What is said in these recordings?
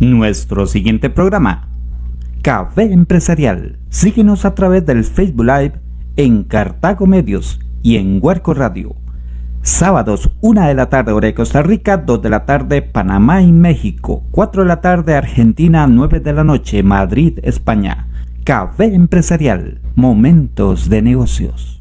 Nuestro siguiente programa, Café Empresarial. Síguenos a través del Facebook Live en Cartago Medios y en Huerco Radio. Sábados, 1 de la tarde, hora de Costa Rica, 2 de la tarde, Panamá y México, 4 de la tarde, Argentina, 9 de la noche, Madrid, España. Café Empresarial, momentos de negocios.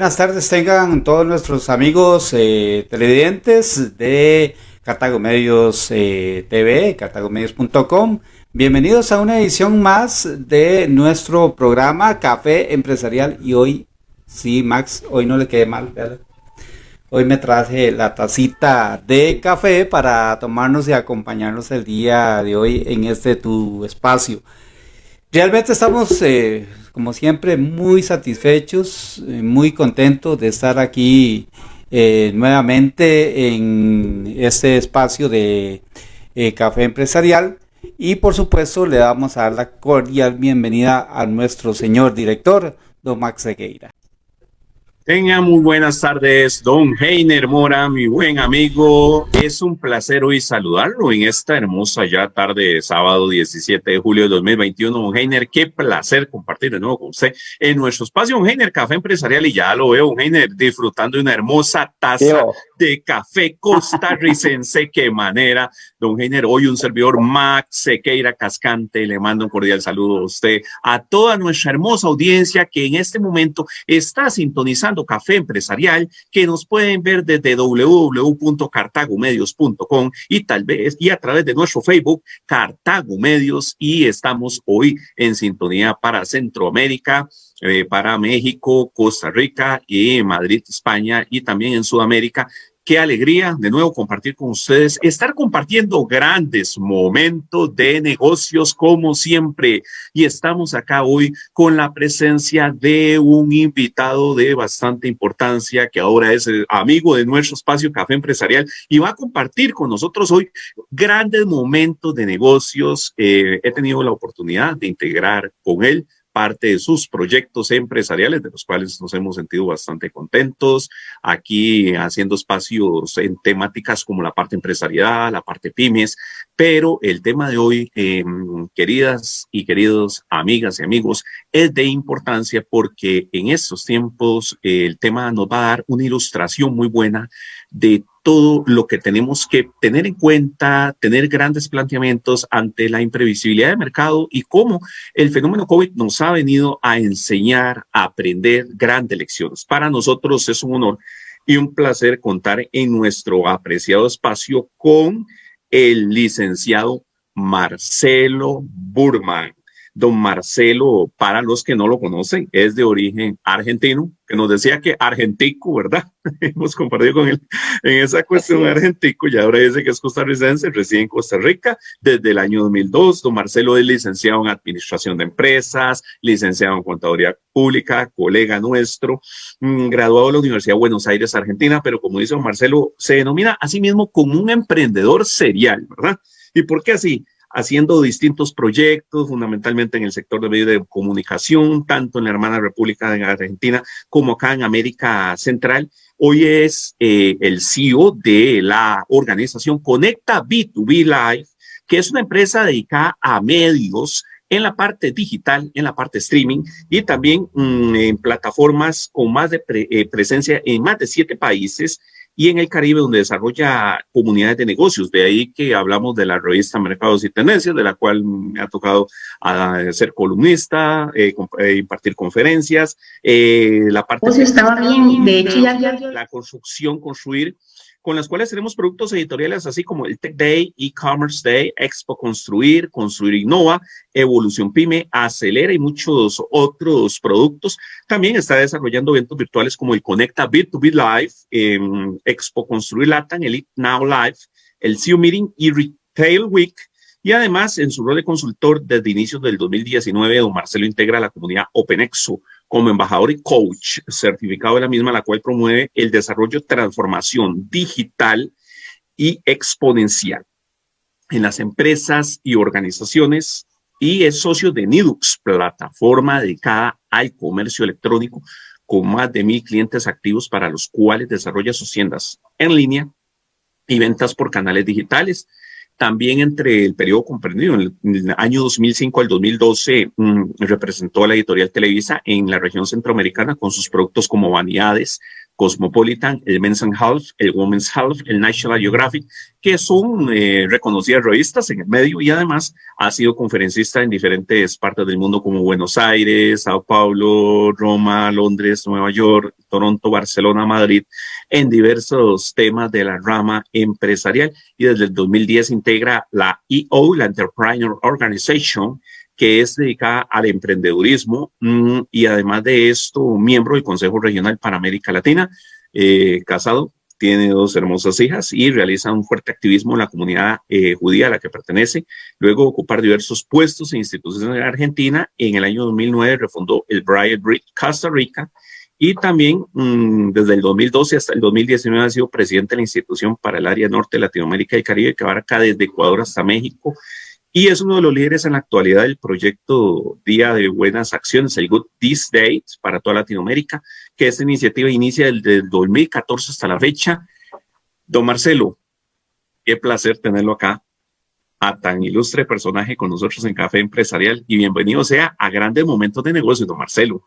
Buenas tardes tengan todos nuestros amigos eh, televidentes de Cartago Medios eh, TV, cartagomedios.com. Bienvenidos a una edición más de nuestro programa Café Empresarial y hoy, sí Max, hoy no le quede mal, Hoy me traje la tacita de café para tomarnos y acompañarnos el día de hoy en este tu espacio. Realmente estamos eh, como siempre, muy satisfechos, eh, muy contentos de estar aquí eh, nuevamente en este espacio de eh, Café Empresarial. Y por supuesto le damos a dar la cordial bienvenida a nuestro señor director, don Max Segueira. Tenga muy buenas tardes, don Heiner Mora, mi buen amigo. Es un placer hoy saludarlo en esta hermosa ya tarde de sábado 17 de julio de 2021. Don Heiner, qué placer compartir de nuevo con usted en nuestro espacio, don Heiner, Café Empresarial. Y ya lo veo, don Heiner, disfrutando de una hermosa taza de café costarricense. qué manera, don Heiner. Hoy un servidor Max Sequeira Cascante. Le mando un cordial saludo a usted, a toda nuestra hermosa audiencia que en este momento está sintonizando Café Empresarial, que nos pueden ver desde www.cartagomedios.com y tal vez y a través de nuestro Facebook Cartago Medios y estamos hoy en sintonía para Centroamérica. Eh, para México, Costa Rica y Madrid, España y también en Sudamérica Qué alegría de nuevo compartir con ustedes, estar compartiendo grandes momentos de negocios como siempre. Y estamos acá hoy con la presencia de un invitado de bastante importancia que ahora es amigo de nuestro espacio Café Empresarial y va a compartir con nosotros hoy grandes momentos de negocios. Eh, he tenido la oportunidad de integrar con él parte de sus proyectos empresariales, de los cuales nos hemos sentido bastante contentos, aquí haciendo espacios en temáticas como la parte empresarial, la parte pymes, pero el tema de hoy, em, queridas y queridos amigas y amigos, es de importancia porque en estos tiempos el tema nos va a dar una ilustración muy buena de todo lo que tenemos que tener en cuenta, tener grandes planteamientos ante la imprevisibilidad del mercado y cómo el fenómeno COVID nos ha venido a enseñar, a aprender grandes lecciones. Para nosotros es un honor y un placer contar en nuestro apreciado espacio con el licenciado Marcelo Burman. Don Marcelo, para los que no lo conocen, es de origen argentino, que nos decía que argentico, ¿verdad? Hemos compartido con él en esa cuestión argentico y ahora dice que es costarricense, reside en Costa Rica desde el año 2002. Don Marcelo es licenciado en Administración de Empresas, licenciado en Contaduría Pública, colega nuestro, mm, graduado de la Universidad de Buenos Aires, Argentina, pero como dice don Marcelo, se denomina a sí mismo como un emprendedor serial, ¿verdad? ¿Y por qué así? Haciendo distintos proyectos, fundamentalmente en el sector de medios de comunicación, tanto en la hermana República de Argentina como acá en América Central. Hoy es eh, el CEO de la organización Conecta B2B Live, que es una empresa dedicada a medios en la parte digital, en la parte streaming y también mm, en plataformas con más de eh, presencia en más de siete países y en el Caribe, donde desarrolla comunidades de negocios. De ahí que hablamos de la revista Mercados y Tendencias, de la cual me ha tocado ah, ser columnista, eh, eh, impartir conferencias, eh, la parte... Pues estaba bien, de hecho ya, La construcción, construir con las cuales tenemos productos editoriales así como el Tech Day, E-Commerce Day, Expo Construir, Construir Innova, Evolución Pyme, Acelera y muchos otros productos. También está desarrollando eventos virtuales como el Conecta B2B Live, Expo Construir Latam, el Now Live, el CEO Meeting y Retail Week. Y además, en su rol de consultor desde inicios del 2019, don Marcelo integra la comunidad OpenExo como embajador y coach certificado de la misma, la cual promueve el desarrollo, transformación digital y exponencial en las empresas y organizaciones y es socio de Nidux, plataforma dedicada al comercio electrónico con más de mil clientes activos para los cuales desarrolla sus tiendas en línea y ventas por canales digitales también entre el periodo comprendido, en el, año 2005 al 2012, mm, representó a la editorial Televisa en la región centroamericana con sus productos como Vanidades, Cosmopolitan, el Men's Health, el Women's Health, el National Geographic, que son eh, reconocidas revistas en el medio y además ha sido conferencista en diferentes partes del mundo como Buenos Aires, Sao Paulo, Roma, Londres, Nueva York, Toronto, Barcelona, Madrid, en diversos temas de la rama empresarial. Y desde el 2010 integra la EO, la Entrepreneur Organization, que es dedicada al emprendedurismo mm, y además de esto, miembro del Consejo Regional para América Latina, eh, casado, tiene dos hermosas hijas y realiza un fuerte activismo en la comunidad eh, judía a la que pertenece. Luego ocupar diversos puestos en instituciones en Argentina. En el año 2009 refundó el Brian Brick Costa Rica y también mm, desde el 2012 hasta el 2019 ha sido presidente de la institución para el área norte Latinoamérica y Caribe que abarca desde Ecuador hasta México y es uno de los líderes en la actualidad del proyecto Día de Buenas Acciones, el Good These Dates para toda Latinoamérica, que esta iniciativa inicia desde el 2014 hasta la fecha. Don Marcelo, qué placer tenerlo acá, a tan ilustre personaje con nosotros en Café Empresarial y bienvenido sea a grandes momentos de negocio, don Marcelo.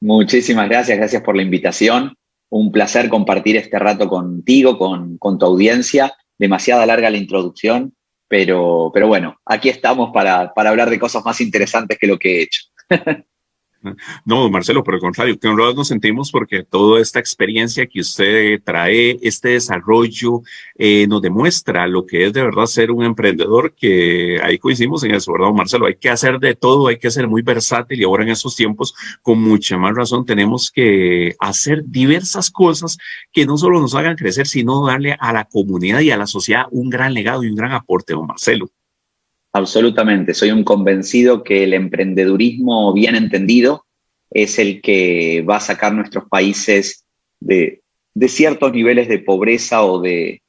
Muchísimas gracias, gracias por la invitación. Un placer compartir este rato contigo, con, con tu audiencia. Demasiada larga la introducción, pero, pero bueno, aquí estamos para, para hablar de cosas más interesantes que lo que he hecho. No, Marcelo, por el contrario, que honrados nos sentimos porque toda esta experiencia que usted trae, este desarrollo, eh, nos demuestra lo que es de verdad ser un emprendedor, que ahí coincidimos en eso, ¿verdad, Marcelo? Hay que hacer de todo, hay que ser muy versátil y ahora en estos tiempos, con mucha más razón, tenemos que hacer diversas cosas que no solo nos hagan crecer, sino darle a la comunidad y a la sociedad un gran legado y un gran aporte, don Marcelo. Absolutamente, soy un convencido que el emprendedurismo bien entendido es el que va a sacar nuestros países de, ciertos niveles de pobreza o de,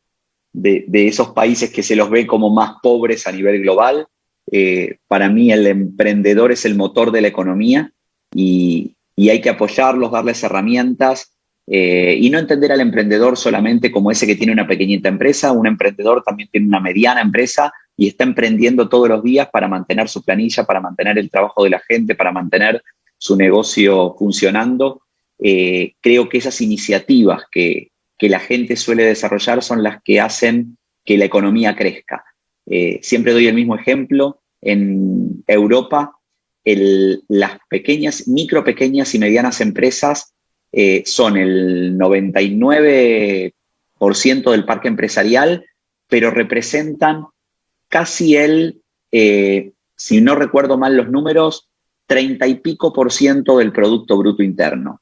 de, esos países que se los ve como más pobres a nivel global. Eh, para mí el emprendedor es el motor de la economía y, hay que apoyarlos, darles herramientas eh, y no entender al emprendedor solamente como ese que tiene una pequeñita empresa, un emprendedor también tiene una mediana empresa y está emprendiendo todos los días para mantener su planilla, para mantener el trabajo de la gente, para mantener su negocio funcionando. Eh, creo que esas iniciativas que, la gente suele desarrollar son las que hacen que la economía crezca. Eh, siempre doy el mismo ejemplo. En Europa, las pequeñas, micro, pequeñas y medianas empresas eh, son el 99% del parque empresarial, pero representan casi el, eh, si no recuerdo mal los números, 30 y pico por ciento del Producto Bruto Interno.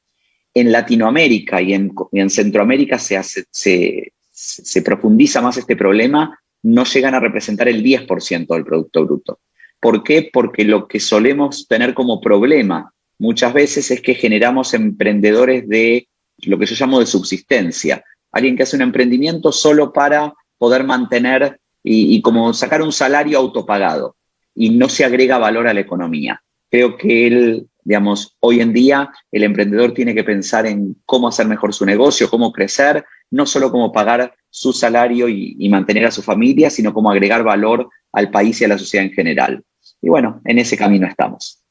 En Latinoamérica y en, Centroamérica se, hace, se, profundiza más este problema, no llegan a representar el 10% del Producto Bruto. ¿Por qué? Porque lo que solemos tener como problema muchas veces es que generamos emprendedores de lo que yo llamo de subsistencia. Alguien que hace un emprendimiento solo para poder mantener y, como sacar un salario autopagado y no se agrega valor a la economía. Creo que él, digamos, hoy en día el emprendedor tiene que pensar en cómo hacer mejor su negocio, cómo crecer, no solo cómo pagar su salario y, mantener a su familia, sino cómo agregar valor al país y a la sociedad en general. Y bueno, en ese camino estamos.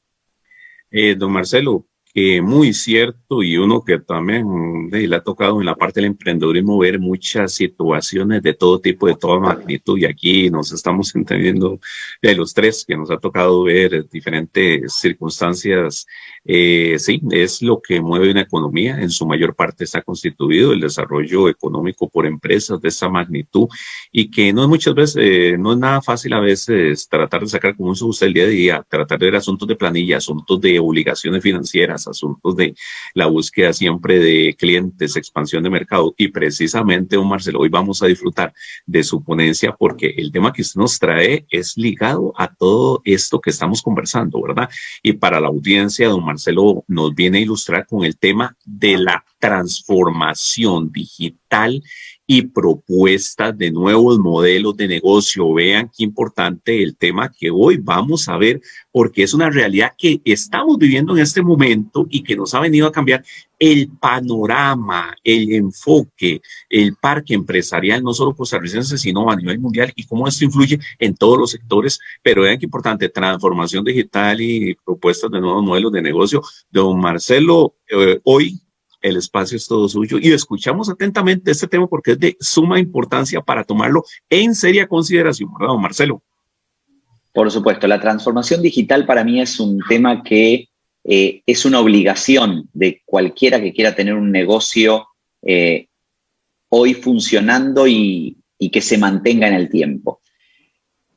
Eh, don Marcelo, que muy cierto y uno que también le ha tocado en la parte del emprendedurismo ver muchas situaciones de todo tipo, de toda magnitud y aquí nos estamos entendiendo de los tres que nos ha tocado ver diferentes circunstancias. Eh, sí, es lo que mueve una economía. En su mayor parte está constituido el desarrollo económico por empresas de esa magnitud y que no es muchas veces, eh, no es nada fácil a veces tratar de sacar como uso usted el día a día, tratar de ver asuntos de planilla, asuntos de obligaciones financieras, asuntos de la búsqueda siempre de clientes, expansión de mercado. Y precisamente, don Marcelo, hoy vamos a disfrutar de su ponencia porque el tema que usted nos trae es ligado a todo esto que estamos conversando, ¿verdad? Y para la audiencia, don Marcelo nos viene a ilustrar con el tema de la transformación digital y propuestas de nuevos modelos de negocio. Vean qué importante el tema que hoy vamos a ver, porque es una realidad que estamos viviendo en este momento y que nos ha venido a cambiar el panorama, el enfoque, el parque empresarial, no solo costarricense, sino a nivel mundial y cómo esto influye en todos los sectores. Pero vean qué importante, transformación digital y propuestas de nuevos modelos de negocio. Don Marcelo, eh, hoy el espacio es todo suyo y escuchamos atentamente este tema porque es de suma importancia para tomarlo en seria consideración, ¿verdad, Marcelo? Por supuesto, la transformación digital para mí es un tema que eh, es una obligación de cualquiera que quiera tener un negocio eh, hoy funcionando y, y que se mantenga en el tiempo.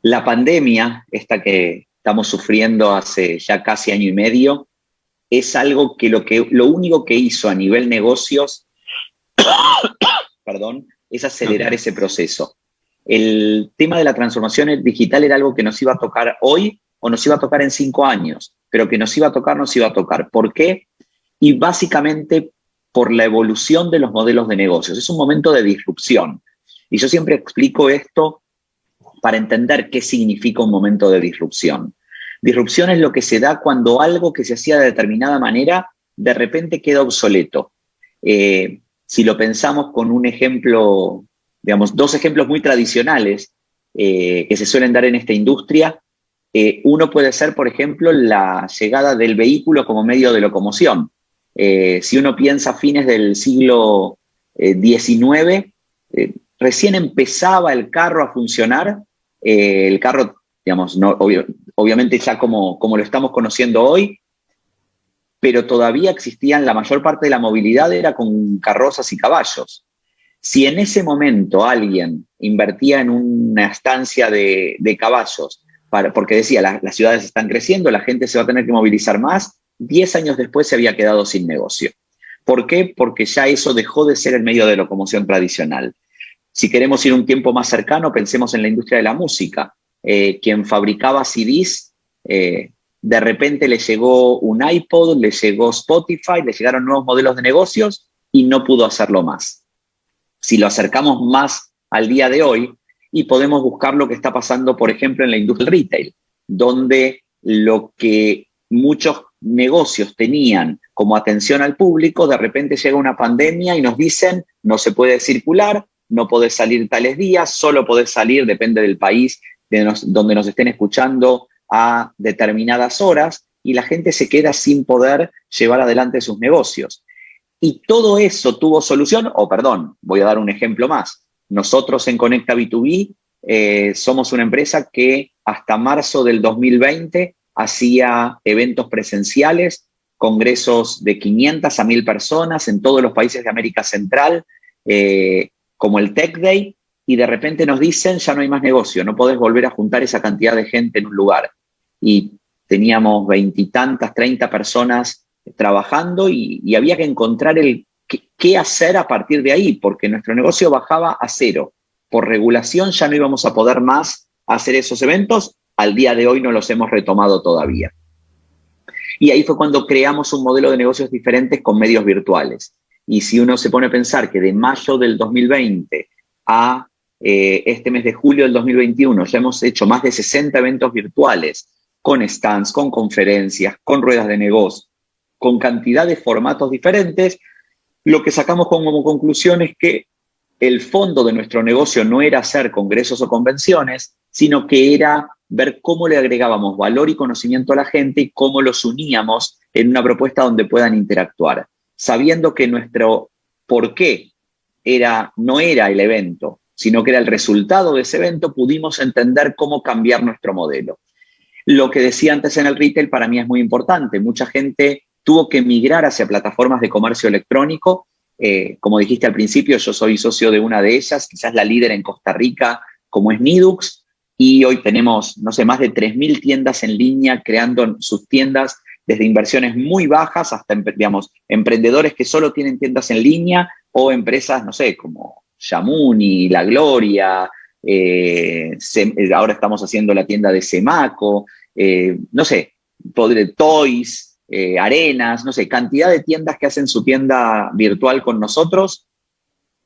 La pandemia, esta que estamos sufriendo hace ya casi año y medio, es algo que lo, que lo único que hizo a nivel negocios, perdón, es acelerar ese proceso. El tema de la transformación digital era algo que nos iba a tocar hoy o nos iba a tocar en cinco años, pero que nos iba a tocar, nos iba a tocar. ¿Por qué? Y básicamente por la evolución de los modelos de negocios. Es un momento de disrupción. Y yo siempre explico esto para entender qué significa un momento de disrupción. Disrupción es lo que se da cuando algo que se hacía de determinada manera de repente queda obsoleto. Eh, si lo pensamos con un ejemplo, digamos, dos ejemplos muy tradicionales eh, que se suelen dar en esta industria, eh, uno puede ser, por ejemplo, la llegada del vehículo como medio de locomoción. si uno piensa a fines del siglo XIX, recién empezaba el carro a funcionar, el carro digamos, no, obviamente ya como, como lo estamos conociendo hoy, pero todavía existían, la mayor parte de la movilidad era con carrozas y caballos. Si en ese momento alguien invertía en una estancia de, caballos, para, porque decía, las ciudades están creciendo, la gente se va a tener que movilizar más, 10 años después se había quedado sin negocio. ¿Por qué? Porque ya eso dejó de ser el medio de locomoción tradicional. Si queremos ir un tiempo más cercano, pensemos en la industria de la música. Eh, quien fabricaba CDs, eh, de repente le llegó un iPod, le llegó Spotify, le llegaron nuevos modelos de negocios y no pudo hacerlo más. Si lo acercamos más al día de hoy y podemos buscar lo que está pasando, por ejemplo, en la industria retail, donde lo que muchos negocios tenían como atención al público, de repente llega una pandemia y nos dicen no se puede circular, no podés salir tales días, solo podés salir, depende del país, donde nos estén escuchando a determinadas horas y la gente se queda sin poder llevar adelante sus negocios. Y todo eso tuvo solución, o perdón, voy a dar un ejemplo más. Nosotros en Conecta B2B eh, somos una empresa que hasta marzo del 2020 hacía eventos presenciales, congresos de 500 a 1000 personas en todos los países de América Central, eh, como el Tech Day, y de repente nos dicen ya no hay más negocio, no podés volver a juntar esa cantidad de gente en un lugar. Y teníamos veintitantas, treinta personas trabajando y, había que encontrar el qué, hacer a partir de ahí, porque nuestro negocio bajaba a cero. Por regulación ya no íbamos a poder más hacer esos eventos, al día de hoy no los hemos retomado todavía. Y ahí fue cuando creamos un modelo de negocios diferentes con medios virtuales. Y si uno se pone a pensar que de mayo del 2020 a eh, este mes de julio del 2021 ya hemos hecho más de 60 eventos virtuales con stands, con conferencias, con ruedas de negocio, con cantidad de formatos diferentes. Lo que sacamos como conclusión es que el fondo de nuestro negocio no era hacer congresos o convenciones, sino que era ver cómo le agregábamos valor y conocimiento a la gente y cómo los uníamos en una propuesta donde puedan interactuar, sabiendo que nuestro por qué era, no era el evento, sino que era el resultado de ese evento, pudimos entender cómo cambiar nuestro modelo. Lo que decía antes en el retail para mí es muy importante. Mucha gente tuvo que migrar hacia plataformas de comercio electrónico. Eh, como dijiste al principio, yo soy socio de una de ellas, quizás la líder en Costa Rica, como es Nidux, y hoy tenemos, no sé, más de 3.000 tiendas en línea creando sus tiendas desde inversiones muy bajas hasta, digamos, emprendedores que solo tienen tiendas en línea o empresas, no sé, como Yamuni, La Gloria, eh, eh, ahora estamos haciendo la tienda de Semaco, eh, no sé, Toys, Arenas, no sé, cantidad de tiendas que hacen su tienda virtual con nosotros,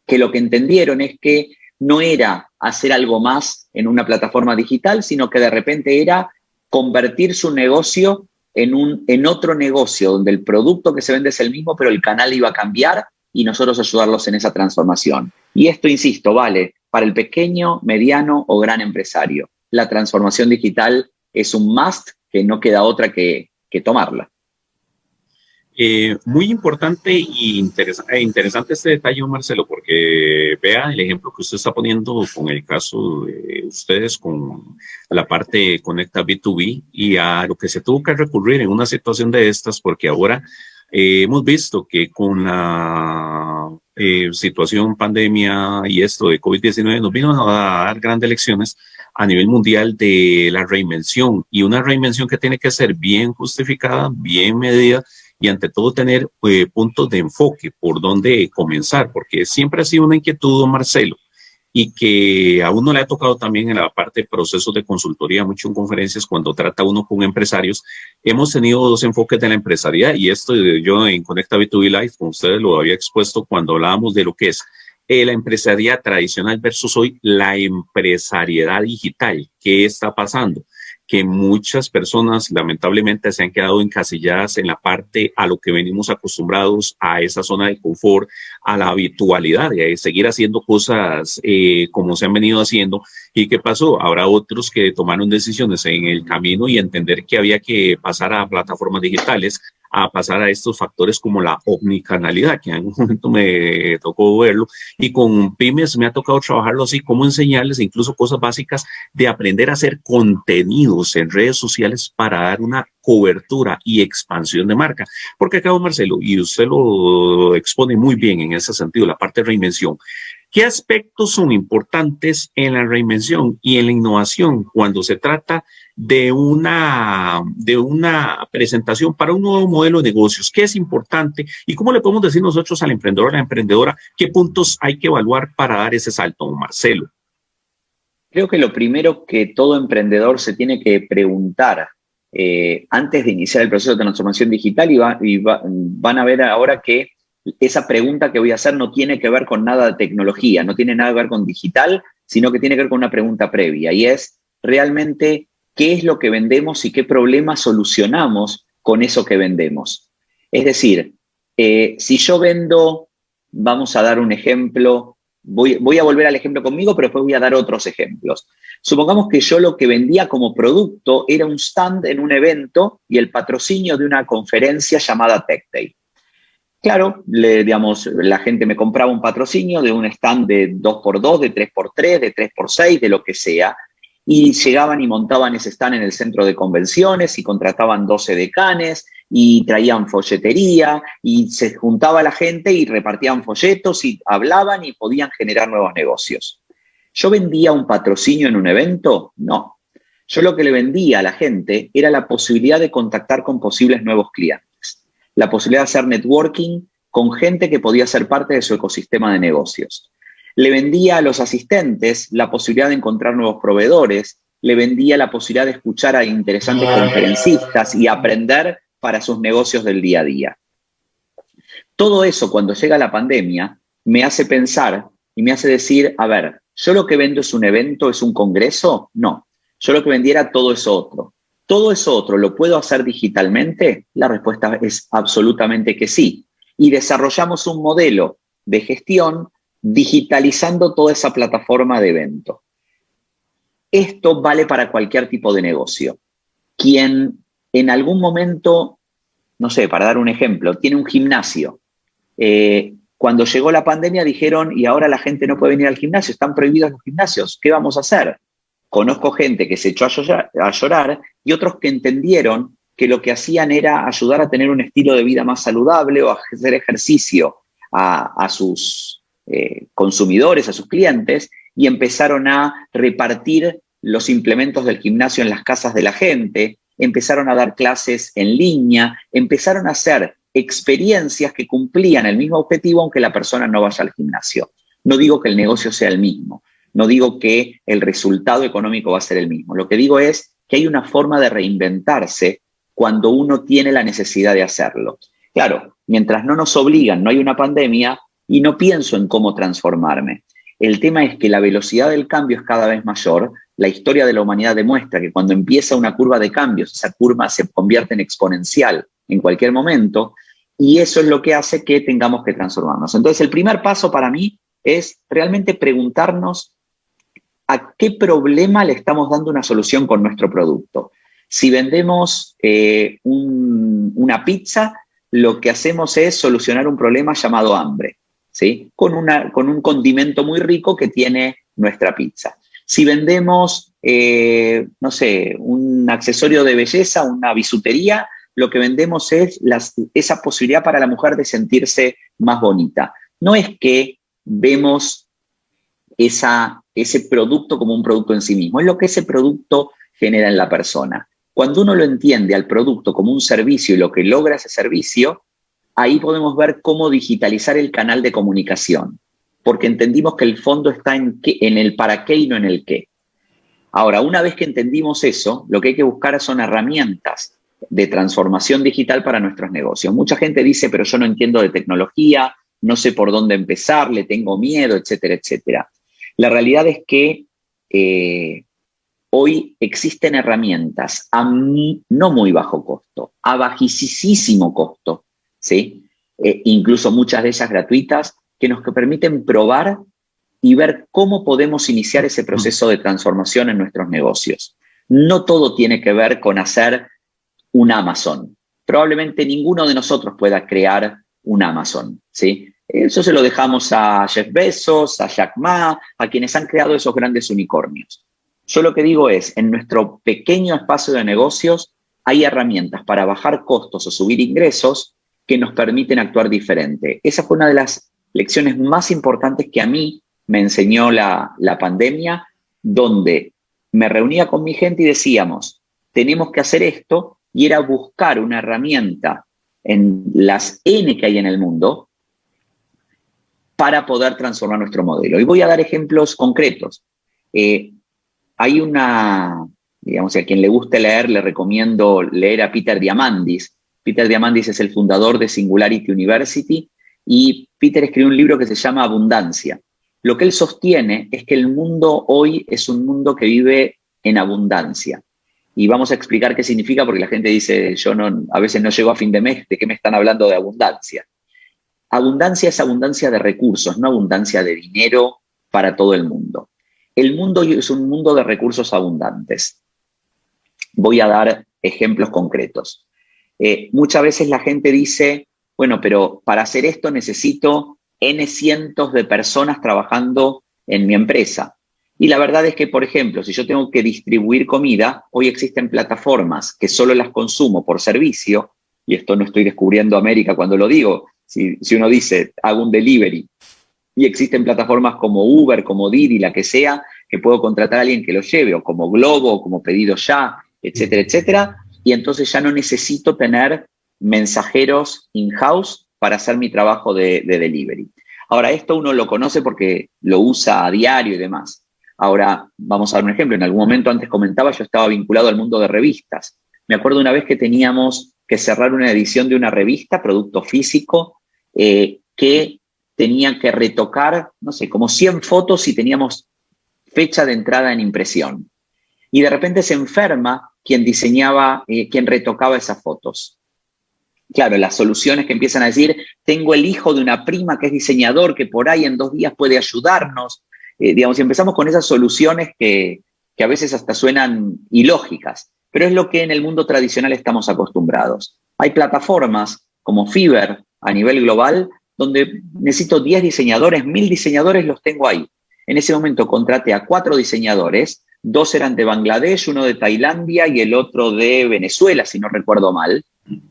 que lo que entendieron es que no era hacer algo más en una plataforma digital, sino que de repente era convertir su negocio en, un, en otro negocio, donde el producto que se vende es el mismo, pero el canal iba a cambiar y nosotros ayudarlos en esa transformación. Y esto, insisto, vale para el pequeño, mediano o gran empresario. La transformación digital es un must que no queda otra que, tomarla. Eh, muy importante e interesante este detalle, Marcelo, porque vea el ejemplo que usted está poniendo con el caso de ustedes con la parte Conecta B2B y a lo que se tuvo que recurrir en una situación de estas, porque ahora eh, hemos visto que con la eh, situación, pandemia y esto de COVID-19 nos vino a dar grandes lecciones a nivel mundial de la reinvención. Y una reinvención que tiene que ser bien justificada, bien medida y ante todo tener eh, puntos de enfoque por donde comenzar, porque siempre ha sido una inquietud, Marcelo, y que a uno le ha tocado también en la parte de procesos de consultoría, mucho en conferencias, cuando trata uno con empresarios, hemos tenido dos enfoques de la empresariedad y esto yo en Conecta B2B Live, con ustedes lo había expuesto cuando hablábamos de lo que es eh, la empresariedad tradicional versus hoy la empresariedad digital. ¿Qué está pasando? que muchas personas lamentablemente se han quedado encasilladas en la parte a lo que venimos acostumbrados, a esa zona de confort, a la habitualidad, de seguir haciendo cosas eh, como se han venido haciendo. ¿Y qué pasó? Habrá otros que tomaron decisiones en el camino y entender que había que pasar a plataformas digitales, a pasar a estos factores como la omnicanalidad, que en un momento me tocó verlo, y con pymes me ha tocado trabajarlo así, como enseñarles incluso cosas básicas de aprender a hacer contenidos en redes sociales para dar una cobertura y expansión de marca. Porque acá, Marcelo, y usted lo expone muy bien en ese sentido, la parte de reinvención. ¿Qué aspectos son importantes en la reinvención y en la innovación cuando se trata de una, de una presentación para un nuevo modelo de negocios? ¿Qué es importante? ¿Y cómo le podemos decir nosotros al emprendedor, a la emprendedora, qué puntos hay que evaluar para dar ese salto, Marcelo? Creo que lo primero que todo emprendedor se tiene que preguntar eh, antes de iniciar el proceso de transformación digital y, van a ver ahora que esa pregunta que voy a hacer no tiene que ver con nada de tecnología, no tiene nada que ver con digital, sino que tiene que ver con una pregunta previa y es realmente qué es lo que vendemos y qué problemas solucionamos con eso que vendemos. Es decir, eh, si yo vendo, vamos a dar un ejemplo, voy, voy a volver al ejemplo conmigo, pero después voy a dar otros ejemplos. Supongamos que yo lo que vendía como producto era un stand en un evento y el patrocinio de una conferencia llamada Tech Day. Claro, digamos, la gente me compraba un patrocinio de un stand de 2x2, de 3x3, de 3x6, de lo que sea, y llegaban y montaban ese stand en el centro de convenciones y contrataban 12 decanes y traían folletería y se juntaba la gente y repartían folletos y hablaban y podían generar nuevos negocios. ¿Yo vendía un patrocinio en un evento? No. Yo lo que le vendía a la gente era la posibilidad de contactar con posibles nuevos clientes, la posibilidad de hacer networking con gente que podía ser parte de su ecosistema de negocios le vendía a los asistentes la posibilidad de encontrar nuevos proveedores, le vendía la posibilidad de escuchar a interesantes conferencistas y aprender para sus negocios del día a día. Todo eso cuando llega la pandemia me hace pensar y me hace decir, a ver, ¿yo lo que vendo es un evento, es un congreso? No, yo lo que vendiera todo es otro. ¿Todo eso otro lo puedo hacer digitalmente? La respuesta es absolutamente que sí. Y desarrollamos un modelo de gestión digitalizando toda esa plataforma de evento. Esto vale para cualquier tipo de negocio. Quien en algún momento, no sé, para dar un ejemplo, tiene un gimnasio. Eh, cuando llegó la pandemia dijeron, y ahora la gente no puede venir al gimnasio, están prohibidos los gimnasios, ¿qué vamos a hacer? Conozco gente que se echó a llorar, y otros que entendieron que lo que hacían era ayudar a tener un estilo de vida más saludable o a hacer ejercicio a, sus eh, consumidores, a sus clientes, y empezaron a repartir los implementos del gimnasio en las casas de la gente, empezaron a dar clases en línea, empezaron a hacer experiencias que cumplían el mismo objetivo aunque la persona no vaya al gimnasio. No digo que el negocio sea el mismo, no digo que el resultado económico va a ser el mismo. Lo que digo es que hay una forma de reinventarse cuando uno tiene la necesidad de hacerlo. Claro, mientras no nos obligan, no hay una pandemia y no pienso en cómo transformarme. El tema es que la velocidad del cambio es cada vez mayor. La historia de la humanidad demuestra que cuando empieza una curva de cambios, esa curva se convierte en exponencial en cualquier momento y eso es lo que hace que tengamos que transformarnos. Entonces, el primer paso para mí es realmente preguntarnos a qué problema le estamos dando una solución con nuestro producto. Si vendemos eh, una pizza, lo que hacemos es solucionar un problema llamado hambre, ¿sí? Con, un condimento muy rico que tiene nuestra pizza. Si vendemos, eh, no sé, un accesorio de belleza, una bisutería, lo que vendemos es esa posibilidad para la mujer de sentirse más bonita. No es que vemos ese producto como un producto en sí mismo, es lo que ese producto genera en la persona. Cuando uno lo entiende al producto como un servicio y lo que logra ese servicio, ahí podemos ver cómo digitalizar el canal de comunicación, porque entendimos que el fondo está en el para qué y no en el qué. Ahora, una vez que entendimos eso, lo que hay que buscar son herramientas de transformación digital para nuestros negocios. Mucha gente dice, pero yo no entiendo de tecnología, no sé por dónde empezar, le tengo miedo, etcétera, etcétera. La realidad es que eh, hoy existen herramientas a no muy bajo costo, a bajísimo costo, ¿sí? Eh, incluso muchas de ellas gratuitas, que nos permiten probar y ver cómo podemos iniciar ese proceso de transformación en nuestros negocios. No todo tiene que ver con hacer un Amazon. Probablemente ninguno de nosotros pueda crear un Amazon, ¿sí? Eso se lo dejamos a Jeff Bezos, a Jack Ma, a quienes han creado esos grandes unicornios. Yo lo que digo es, en nuestro pequeño espacio de negocios hay herramientas para bajar costos o subir ingresos que nos permiten actuar diferente. Esa fue una de las lecciones más importantes que a mí me enseñó la, la pandemia, donde me reunía con mi gente y decíamos, tenemos que hacer esto y era buscar una herramienta en las N que hay en el mundo para poder transformar nuestro modelo. Y voy a dar ejemplos concretos. Eh, hay una, digamos, a quien le guste leer, le recomiendo leer a Peter Diamandis. Peter Diamandis es el fundador de Singularity University y Peter escribió un libro que se llama Abundancia. Lo que él sostiene es que el mundo hoy es un mundo que vive en abundancia y vamos a explicar qué significa porque la gente dice, yo no, a veces no llego a fin de mes, ¿de qué me están hablando de abundancia? Abundancia es abundancia de recursos, no abundancia de dinero para todo el mundo. El mundo es un mundo de recursos abundantes. Voy a dar ejemplos concretos. Eh, muchas veces la gente dice, bueno, pero para hacer esto necesito N cientos de personas trabajando en mi empresa. Y la verdad es que, por ejemplo, si yo tengo que distribuir comida, hoy existen plataformas que solo las consumo por servicio, y esto no estoy descubriendo América cuando lo digo, si, uno dice, hago un delivery, y existen plataformas como Uber, como Didi, la que sea, que puedo contratar a alguien que lo lleve, o como Globo, o como Pedido Ya, etcétera, etcétera, y entonces ya no necesito tener mensajeros in-house para hacer mi trabajo de, de delivery. Ahora, esto uno lo conoce porque lo usa a diario y demás. Ahora, vamos a dar un ejemplo. En algún momento antes comentaba, yo estaba vinculado al mundo de revistas. Me acuerdo una vez que teníamos que cerrar una edición de una revista, producto físico, eh, que tenía que retocar, no sé, como 100 fotos y teníamos fecha de entrada en impresión. Y de repente se enferma quien diseñaba, eh, quien retocaba esas fotos. Claro, las soluciones que empiezan a decir, tengo el hijo de una prima que es diseñador, que por ahí en dos días puede ayudarnos, eh, digamos, si empezamos con esas soluciones que, que a veces hasta suenan ilógicas, pero es lo que en el mundo tradicional estamos acostumbrados. Hay plataformas como Fiverr a nivel global donde necesito 10 diseñadores, 1000 diseñadores los tengo ahí. En ese momento contraté a cuatro diseñadores, dos eran de Bangladesh, uno de Tailandia y el otro de Venezuela, si no recuerdo mal,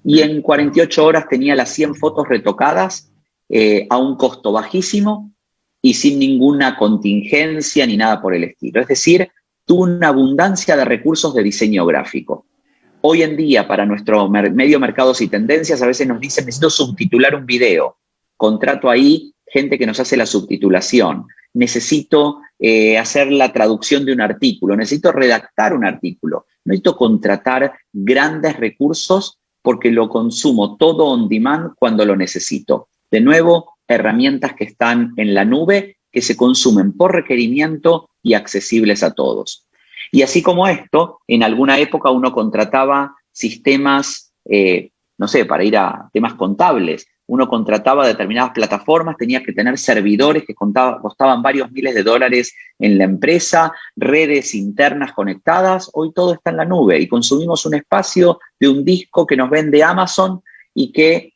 y en 48 horas tenía las 100 fotos retocadas eh, a un costo bajísimo y sin ninguna contingencia ni nada por el estilo. Es decir, tuvo una abundancia de recursos de diseño gráfico. Hoy en día, para nuestro medio mercados y tendencias, a veces nos dicen, necesito subtitular un video. Contrato ahí gente que nos hace la subtitulación. Necesito eh, hacer la traducción de un artículo. Necesito redactar un artículo. Necesito contratar grandes recursos porque lo consumo todo on demand cuando lo necesito. De nuevo, herramientas que están en la nube, que se consumen por requerimiento y accesibles a todos. Y así como esto, en alguna época uno contrataba sistemas, eh, no sé, para ir a temas contables, uno contrataba determinadas plataformas, tenía que tener servidores que costaban varios miles de dólares en la empresa, redes internas conectadas, hoy todo está en la nube y consumimos un espacio de un disco que nos vende Amazon y que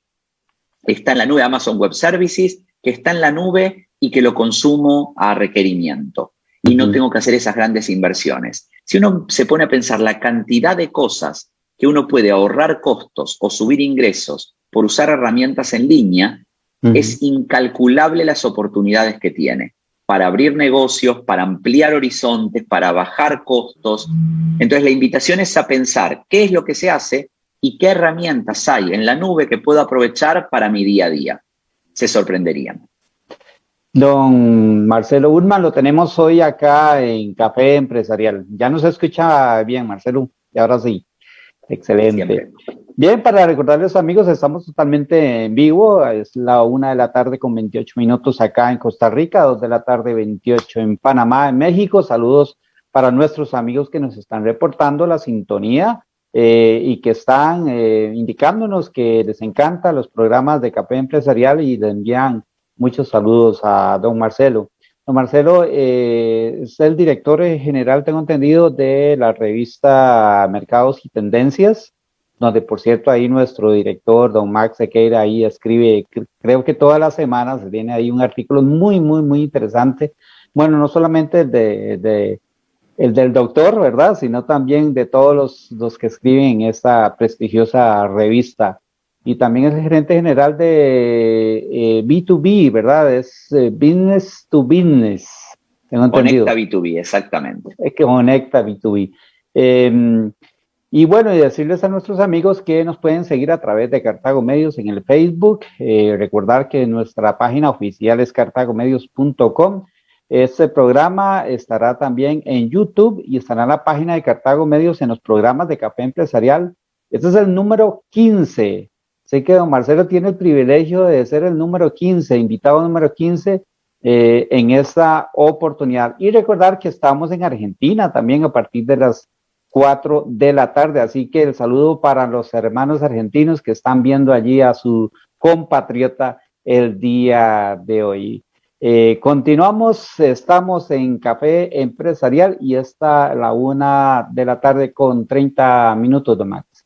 está en la nube, Amazon Web Services, que está en la nube y que lo consumo a requerimiento y no tengo que hacer esas grandes inversiones. Si uno se pone a pensar la cantidad de cosas que uno puede ahorrar costos o subir ingresos por usar herramientas en línea, es incalculable las oportunidades que tiene para abrir negocios, para ampliar horizontes, para bajar costos. Entonces la invitación es a pensar qué es lo que se hace y qué herramientas hay en la nube que puedo aprovechar para mi día a día. Se sorprenderían. Don Marcelo Urman, lo tenemos hoy acá en Café Empresarial. Ya nos escucha bien, Marcelo, y ahora sí. Excelente. Bien, para recordarles amigos, estamos totalmente en vivo. Es la una de la tarde con 28 minutos acá en Costa Rica, dos de la tarde 28 en Panamá, en México. Saludos para nuestros amigos que nos están reportando la sintonía eh, y que están eh, indicándonos que les encanta los programas de Café Empresarial y le envían Muchos saludos a don Marcelo. Don Marcelo eh, es el director general, tengo entendido, de la revista Mercados y Tendencias, donde por cierto ahí nuestro director, don Max Sequeira, ahí escribe, creo que todas las semanas viene ahí un artículo muy, muy, muy interesante. Bueno, no solamente el, de, el del doctor, ¿verdad? Sino también de todos los, los que escriben en esta prestigiosa revista y también es el gerente general de B2B, eh, ¿verdad? Es eh, Business to Business. Tengo conecta B2B, exactamente. Es que conecta B2B. Em, y bueno, y decirles a nuestros amigos que nos pueden seguir a través de Cartago Medios en el Facebook. Eh, recordar que nuestra página oficial es cartagomedios.com. Este programa estará también en YouTube y estará en la página de Cartago Medios en los programas de Café Empresarial. Este es el número 15 Sé que don Marcelo tiene el privilegio de ser el número 15, invitado número 15 eh, en esta oportunidad. Y recordar que estamos en Argentina también a partir de las 4 de la tarde. Así que el saludo para los hermanos argentinos que están viendo allí a su compatriota el día de hoy. Eh, continuamos, estamos en Café Empresarial y está la una de la tarde con 30 minutos, don Max.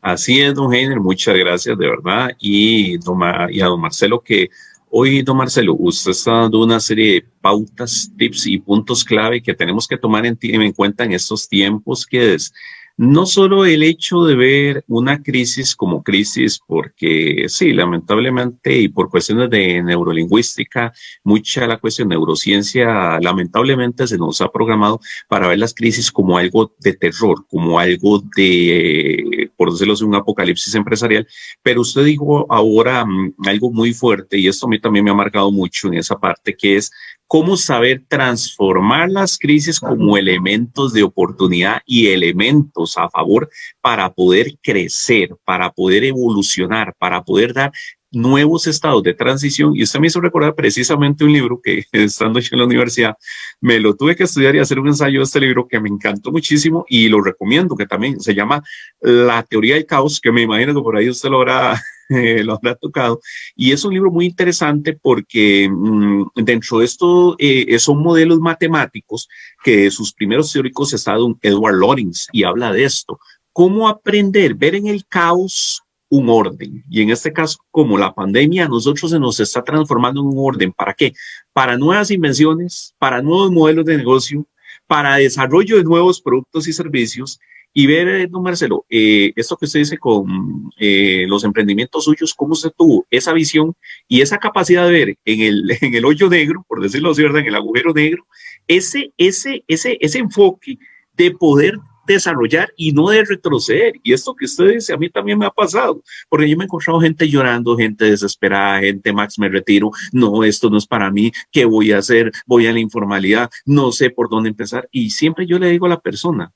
Así es, don Heiner, muchas gracias de verdad. Y, y a don Marcelo, que hoy, don Marcelo, usted está dando una serie de pautas, tips y puntos clave que tenemos que tomar en, en cuenta en estos tiempos, que es no solo el hecho de ver una crisis como crisis, porque sí, lamentablemente y por cuestiones de neurolingüística, mucha la cuestión de neurociencia, lamentablemente se nos ha programado para ver las crisis como algo de terror, como algo de, por decirlo así, un apocalipsis empresarial. Pero usted dijo ahora mm, algo muy fuerte y esto a mí también me ha marcado mucho en esa parte, que es cómo saber transformar las crisis como elementos de oportunidad y elementos a favor para poder crecer, para poder evolucionar, para poder dar nuevos estados de transición. Y usted me hizo recordar precisamente un libro que estando yo en la universidad, me lo tuve que estudiar y hacer un ensayo de este libro que me encantó muchísimo y lo recomiendo, que también se llama La teoría del caos, que me imagino que por ahí usted lo habrá lo habrá tocado. Y es un libro muy interesante porque mm, dentro de esto eh, son modelos matemáticos que sus primeros teóricos está Edward Lorenz y habla de esto. Cómo aprender, ver en el caos un orden. Y en este caso, como la pandemia, nosotros se nos está transformando en un orden. ¿Para qué? Para nuevas invenciones, para nuevos modelos de negocio, para desarrollo de nuevos productos y servicios. Y ver, don Marcelo, eh, esto que usted dice con eh, los emprendimientos suyos, cómo usted tuvo esa visión y esa capacidad de ver en el, en el hoyo negro, por decirlo así, ¿verdad? En el agujero negro, ese, ese, ese, ese enfoque de poder desarrollar y no de retroceder. Y esto que usted dice, a mí también me ha pasado, porque yo me he encontrado gente llorando, gente desesperada, gente, Max, me retiro, no, esto no es para mí, ¿qué voy a hacer? Voy a la informalidad, no sé por dónde empezar. Y siempre yo le digo a la persona,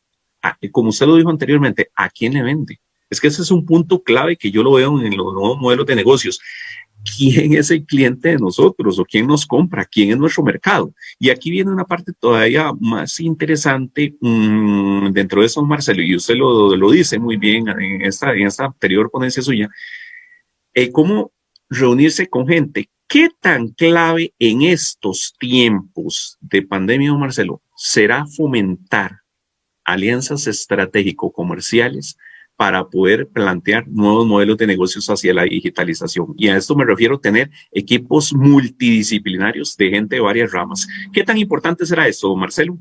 como usted lo dijo anteriormente, ¿a quién le vende? Es que ese es un punto clave que yo lo veo en los nuevos modelos de negocios quién es el cliente de nosotros o quién nos compra, quién es nuestro mercado. Y aquí viene una parte todavía más interesante mm, dentro de eso, Marcelo, y usted lo, lo, dice muy bien en esta, anterior ponencia suya, eh, cómo reunirse con gente. ¿Qué tan clave en estos tiempos de pandemia, Marcelo, será fomentar alianzas estratégico-comerciales para poder plantear nuevos modelos de negocios hacia la digitalización. Y a esto me refiero a tener equipos multidisciplinarios de gente de varias ramas. ¿Qué tan importante será esto, Marcelo?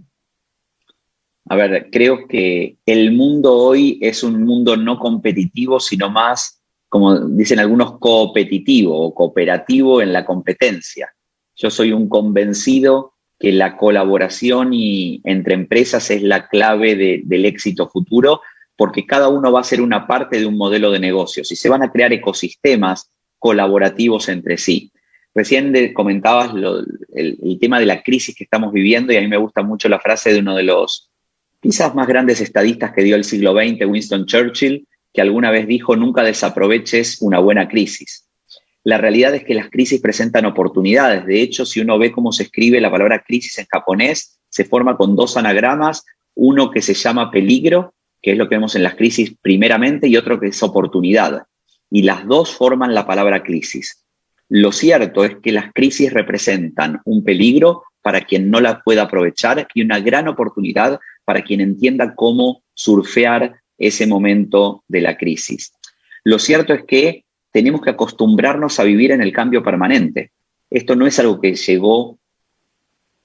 A ver, creo que el mundo hoy es un mundo no competitivo, sino más, como dicen algunos, competitivo o cooperativo en la competencia. Yo soy un convencido que la colaboración y entre empresas es la clave del éxito futuro porque cada uno va a ser una parte de un modelo de negocios y se van a crear ecosistemas colaborativos entre sí. Recién comentabas el, tema de la crisis que estamos viviendo y a mí me gusta mucho la frase de uno de los quizás más grandes estadistas que dio el siglo XX, Winston Churchill, que alguna vez dijo, nunca desaproveches una buena crisis. La realidad es que las crisis presentan oportunidades. De hecho, si uno ve cómo se escribe la palabra crisis en japonés, se forma con dos anagramas, uno que se llama peligro que es lo que vemos en las crisis primeramente, y otro que es oportunidad. Y las dos forman la palabra crisis. Lo cierto es que las crisis representan un peligro para quien no la pueda aprovechar y una gran oportunidad para quien entienda cómo surfear ese momento de la crisis. Lo cierto es que tenemos que acostumbrarnos a vivir en el cambio permanente. Esto no es algo que llegó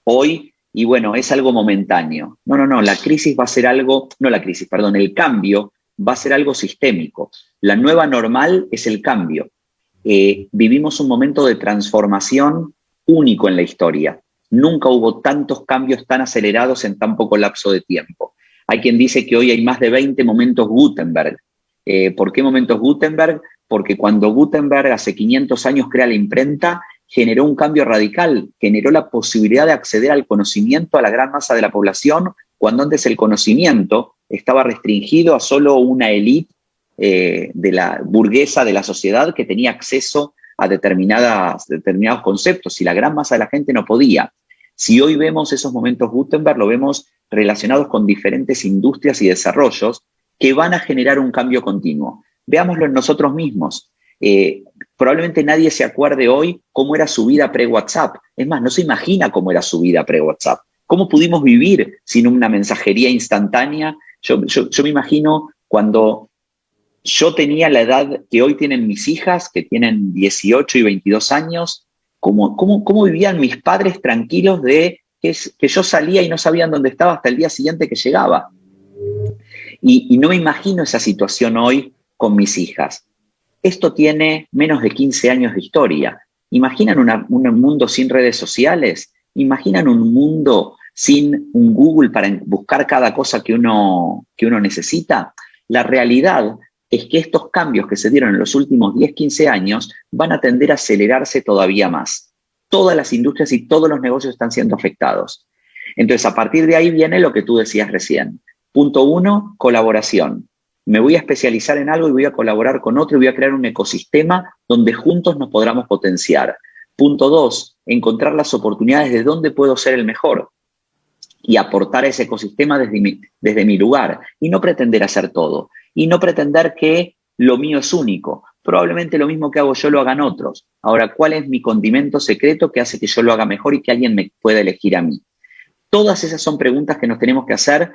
hoy y bueno, es algo momentáneo. No, no, no, la crisis va a ser algo, no la crisis, perdón, el cambio va a ser algo sistémico. La nueva normal es el cambio. Eh, vivimos un momento de transformación único en la historia. Nunca hubo tantos cambios tan acelerados en tan poco lapso de tiempo. Hay quien dice que hoy hay más de 20 momentos Gutenberg. Eh, ¿Por qué momentos Gutenberg? Porque cuando Gutenberg hace 500 años crea la imprenta, generó un cambio radical, generó la posibilidad de acceder al conocimiento a la gran masa de la población, cuando antes el conocimiento estaba restringido a solo una élite eh, de la burguesa de la sociedad que tenía acceso a determinadas, determinados conceptos y la gran masa de la gente no podía. Si hoy vemos esos momentos Gutenberg, lo vemos relacionados con diferentes industrias y desarrollos que van a generar un cambio continuo. Veámoslo en nosotros mismos. Eh, probablemente nadie se acuerde hoy cómo era su vida pre-WhatsApp. Es más, no se imagina cómo era su vida pre-WhatsApp. ¿Cómo pudimos vivir sin una mensajería instantánea? Yo, me imagino cuando yo tenía la edad que hoy tienen mis hijas, que tienen 18 y 22 años, cómo, cómo, vivían mis padres tranquilos de que, que, yo salía y no sabían dónde estaba hasta el día siguiente que llegaba. Y, y no me imagino esa situación hoy con mis hijas. Esto tiene menos de 15 años de historia. ¿Imaginan un mundo sin redes sociales? ¿Imaginan un mundo sin un Google para buscar cada cosa que uno, que uno necesita? La realidad es que estos cambios que se dieron en los últimos 10, 15 años van a tender a acelerarse todavía más. Todas las industrias y todos los negocios están siendo afectados. Entonces, a partir de ahí viene lo que tú decías recién. Punto uno, colaboración me voy a especializar en algo y voy a colaborar con otro y voy a crear un ecosistema donde juntos nos podamos potenciar. Punto dos, encontrar las oportunidades de dónde puedo ser el mejor y aportar ese ecosistema desde mi, desde mi lugar y no pretender hacer todo y no pretender que lo mío es único, probablemente lo mismo que hago yo lo hagan otros. Ahora, ¿cuál es mi condimento secreto que hace que yo lo haga mejor y que alguien me pueda elegir a mí? Todas esas son preguntas que nos tenemos que hacer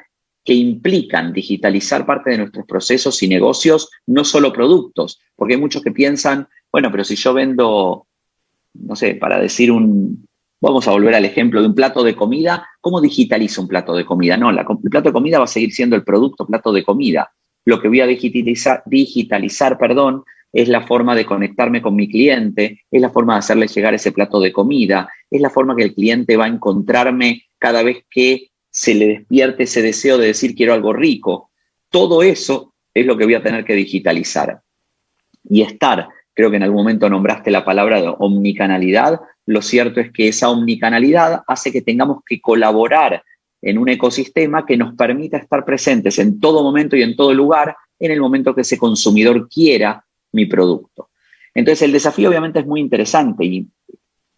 que implican digitalizar parte de nuestros procesos y negocios, no solo productos, porque hay muchos que piensan, bueno, pero si yo vendo, no sé, para decir un, vamos a volver al ejemplo de un plato de comida, ¿cómo digitalizo un plato de comida? No, el plato de comida va a seguir siendo el producto plato de comida. Lo que voy a digitalizar, digitalizar perdón, es la forma de conectarme con mi cliente, es la forma de hacerle llegar ese plato de comida, es la forma que el cliente va a encontrarme cada vez que se le despierte ese deseo de decir quiero algo rico. Todo eso es lo que voy a tener que digitalizar. Y estar, creo que en algún momento nombraste la palabra de omnicanalidad, lo cierto es que esa omnicanalidad hace que tengamos que colaborar en un ecosistema que nos permita estar presentes en todo momento y en todo lugar en el momento que ese consumidor quiera mi producto. Entonces el desafío obviamente es muy interesante y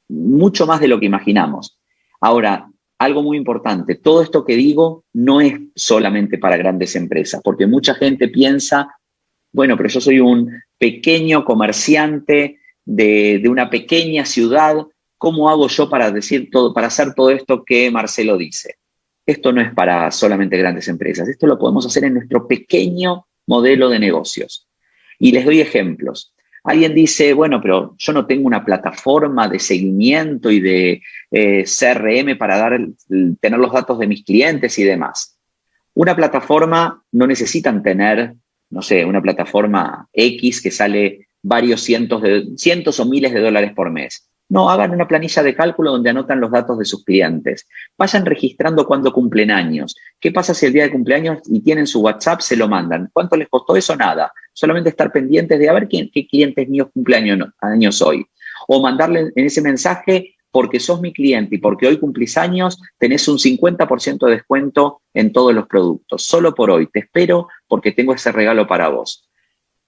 mucho más de lo que imaginamos. Ahora, algo muy importante, todo esto que digo no es solamente para grandes empresas, porque mucha gente piensa, bueno, pero yo soy un pequeño comerciante de, una pequeña ciudad, ¿cómo hago yo para decir todo, para hacer todo esto que Marcelo dice? Esto no es para solamente grandes empresas, esto lo podemos hacer en nuestro pequeño modelo de negocios. Y les doy ejemplos. Alguien dice, bueno, pero yo no tengo una plataforma de seguimiento y de eh, CRM para dar, tener los datos de mis clientes y demás. Una plataforma no necesitan tener, no sé, una plataforma X que sale varios cientos, de, cientos o miles de dólares por mes. No, hagan una planilla de cálculo donde anotan los datos de sus clientes. Vayan registrando cuándo cumplen años. ¿Qué pasa si el día de cumpleaños y tienen su WhatsApp, se lo mandan? ¿Cuánto les costó eso? Nada. Solamente estar pendientes de a ver qué, clientes míos cumpleaños años hoy. O mandarle en ese mensaje, porque sos mi cliente y porque hoy cumplís años, tenés un 50% de descuento en todos los productos. Solo por hoy. Te espero porque tengo ese regalo para vos.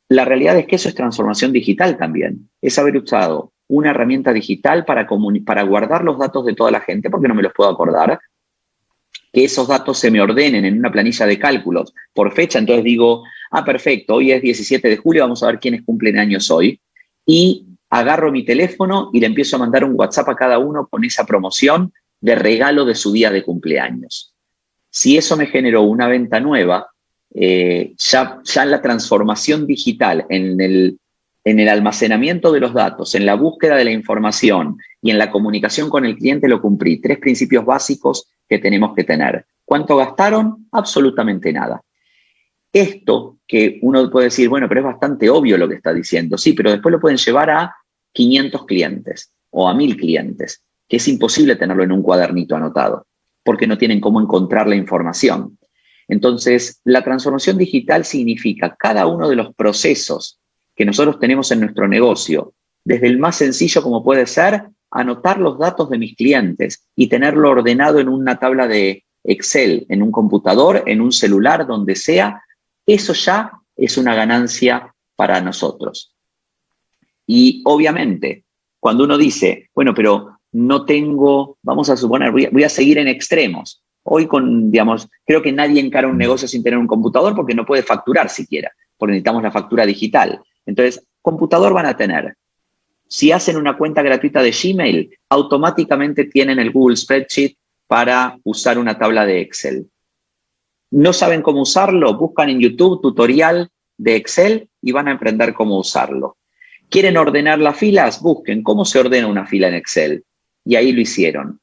La realidad es que eso es transformación digital también. Es haber usado una herramienta digital para, para guardar los datos de toda la gente, porque no me los puedo acordar, que esos datos se me ordenen en una planilla de cálculos por fecha, entonces digo, ah, perfecto, hoy es 17 de julio, vamos a ver quiénes cumplen años hoy, y agarro mi teléfono y le empiezo a mandar un WhatsApp a cada uno con esa promoción de regalo de su día de cumpleaños. Si eso me generó una venta nueva, eh, ya, ya la transformación digital en el en el almacenamiento de los datos, en la búsqueda de la información y en la comunicación con el cliente lo cumplí. Tres principios básicos que tenemos que tener. ¿Cuánto gastaron? Absolutamente nada. Esto que uno puede decir, bueno, pero es bastante obvio lo que está diciendo. Sí, pero después lo pueden llevar a 500 clientes o a 1000 clientes, que es imposible tenerlo en un cuadernito anotado, porque no tienen cómo encontrar la información. Entonces, la transformación digital significa cada uno de los procesos que nosotros tenemos en nuestro negocio, desde el más sencillo como puede ser anotar los datos de mis clientes y tenerlo ordenado en una tabla de Excel, en un computador, en un celular, donde sea, eso ya es una ganancia para nosotros. Y obviamente, cuando uno dice, bueno, pero no tengo, vamos a suponer, voy a, voy a seguir en extremos. Hoy con, digamos, creo que nadie encara un negocio sin tener un computador porque no puede facturar siquiera, porque necesitamos la factura digital. Entonces, computador van a tener. Si hacen una cuenta gratuita de Gmail, automáticamente tienen el Google Spreadsheet para usar una tabla de Excel. ¿No saben cómo usarlo? Buscan en YouTube tutorial de Excel y van a aprender cómo usarlo. ¿Quieren ordenar las filas? Busquen cómo se ordena una fila en Excel. Y ahí lo hicieron.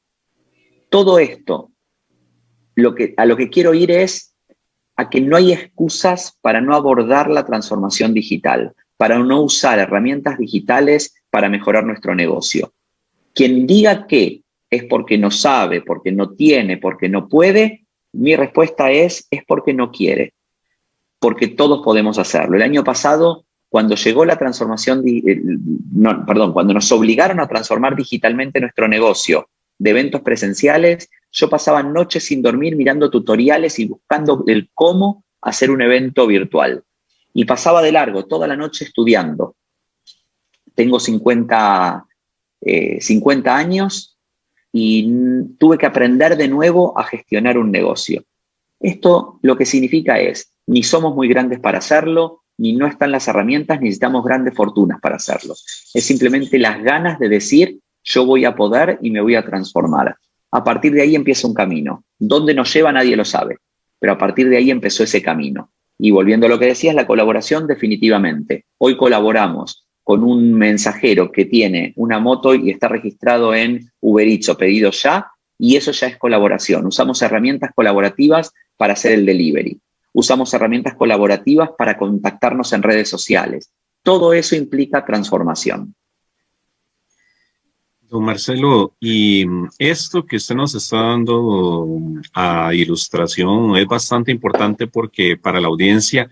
Todo esto, lo que, a lo que quiero ir es a que no hay excusas para no abordar la transformación digital para no usar herramientas digitales para mejorar nuestro negocio. Quien diga que es porque no sabe, porque no tiene, porque no puede, mi respuesta es, es porque no quiere, porque todos podemos hacerlo. El año pasado, cuando llegó la transformación, perdón, cuando nos obligaron a transformar digitalmente nuestro negocio de eventos presenciales, yo pasaba noches sin dormir mirando tutoriales y buscando el cómo hacer un evento virtual y pasaba de largo toda la noche estudiando. Tengo 50, 50 eh, años y tuve que aprender de nuevo a gestionar un negocio. Esto lo que significa es, ni somos muy grandes para hacerlo, ni no están las herramientas, necesitamos grandes fortunas para hacerlo. Es simplemente las ganas de decir, yo voy a poder y me voy a transformar. A partir de ahí empieza un camino. ¿Dónde nos lleva? Nadie lo sabe. Pero a partir de ahí empezó ese camino. Y volviendo a lo que decías, la colaboración definitivamente. Hoy colaboramos con un mensajero que tiene una moto y está registrado en Uber Eats o pedido ya, y eso ya es colaboración. Usamos herramientas colaborativas para hacer el delivery. Usamos herramientas colaborativas para contactarnos en redes sociales. Todo eso implica transformación. Don Marcelo, y esto que usted nos está dando a ilustración es bastante importante porque para la audiencia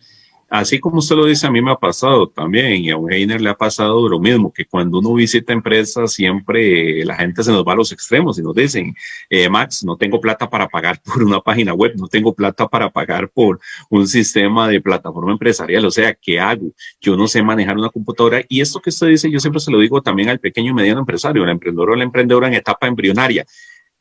Así como usted lo dice, a mí me ha pasado también, y a un Heiner le ha pasado lo mismo, que cuando uno visita empresas, siempre la gente se nos va a los extremos y nos dicen, eh, Max, no tengo plata para pagar por una página web, no tengo plata para pagar por un sistema de plataforma empresarial, o sea, ¿qué hago? Yo no sé manejar una computadora, y esto que usted dice, yo siempre se lo digo también al pequeño y mediano empresario, al emprendedor o la emprendedora en etapa embrionaria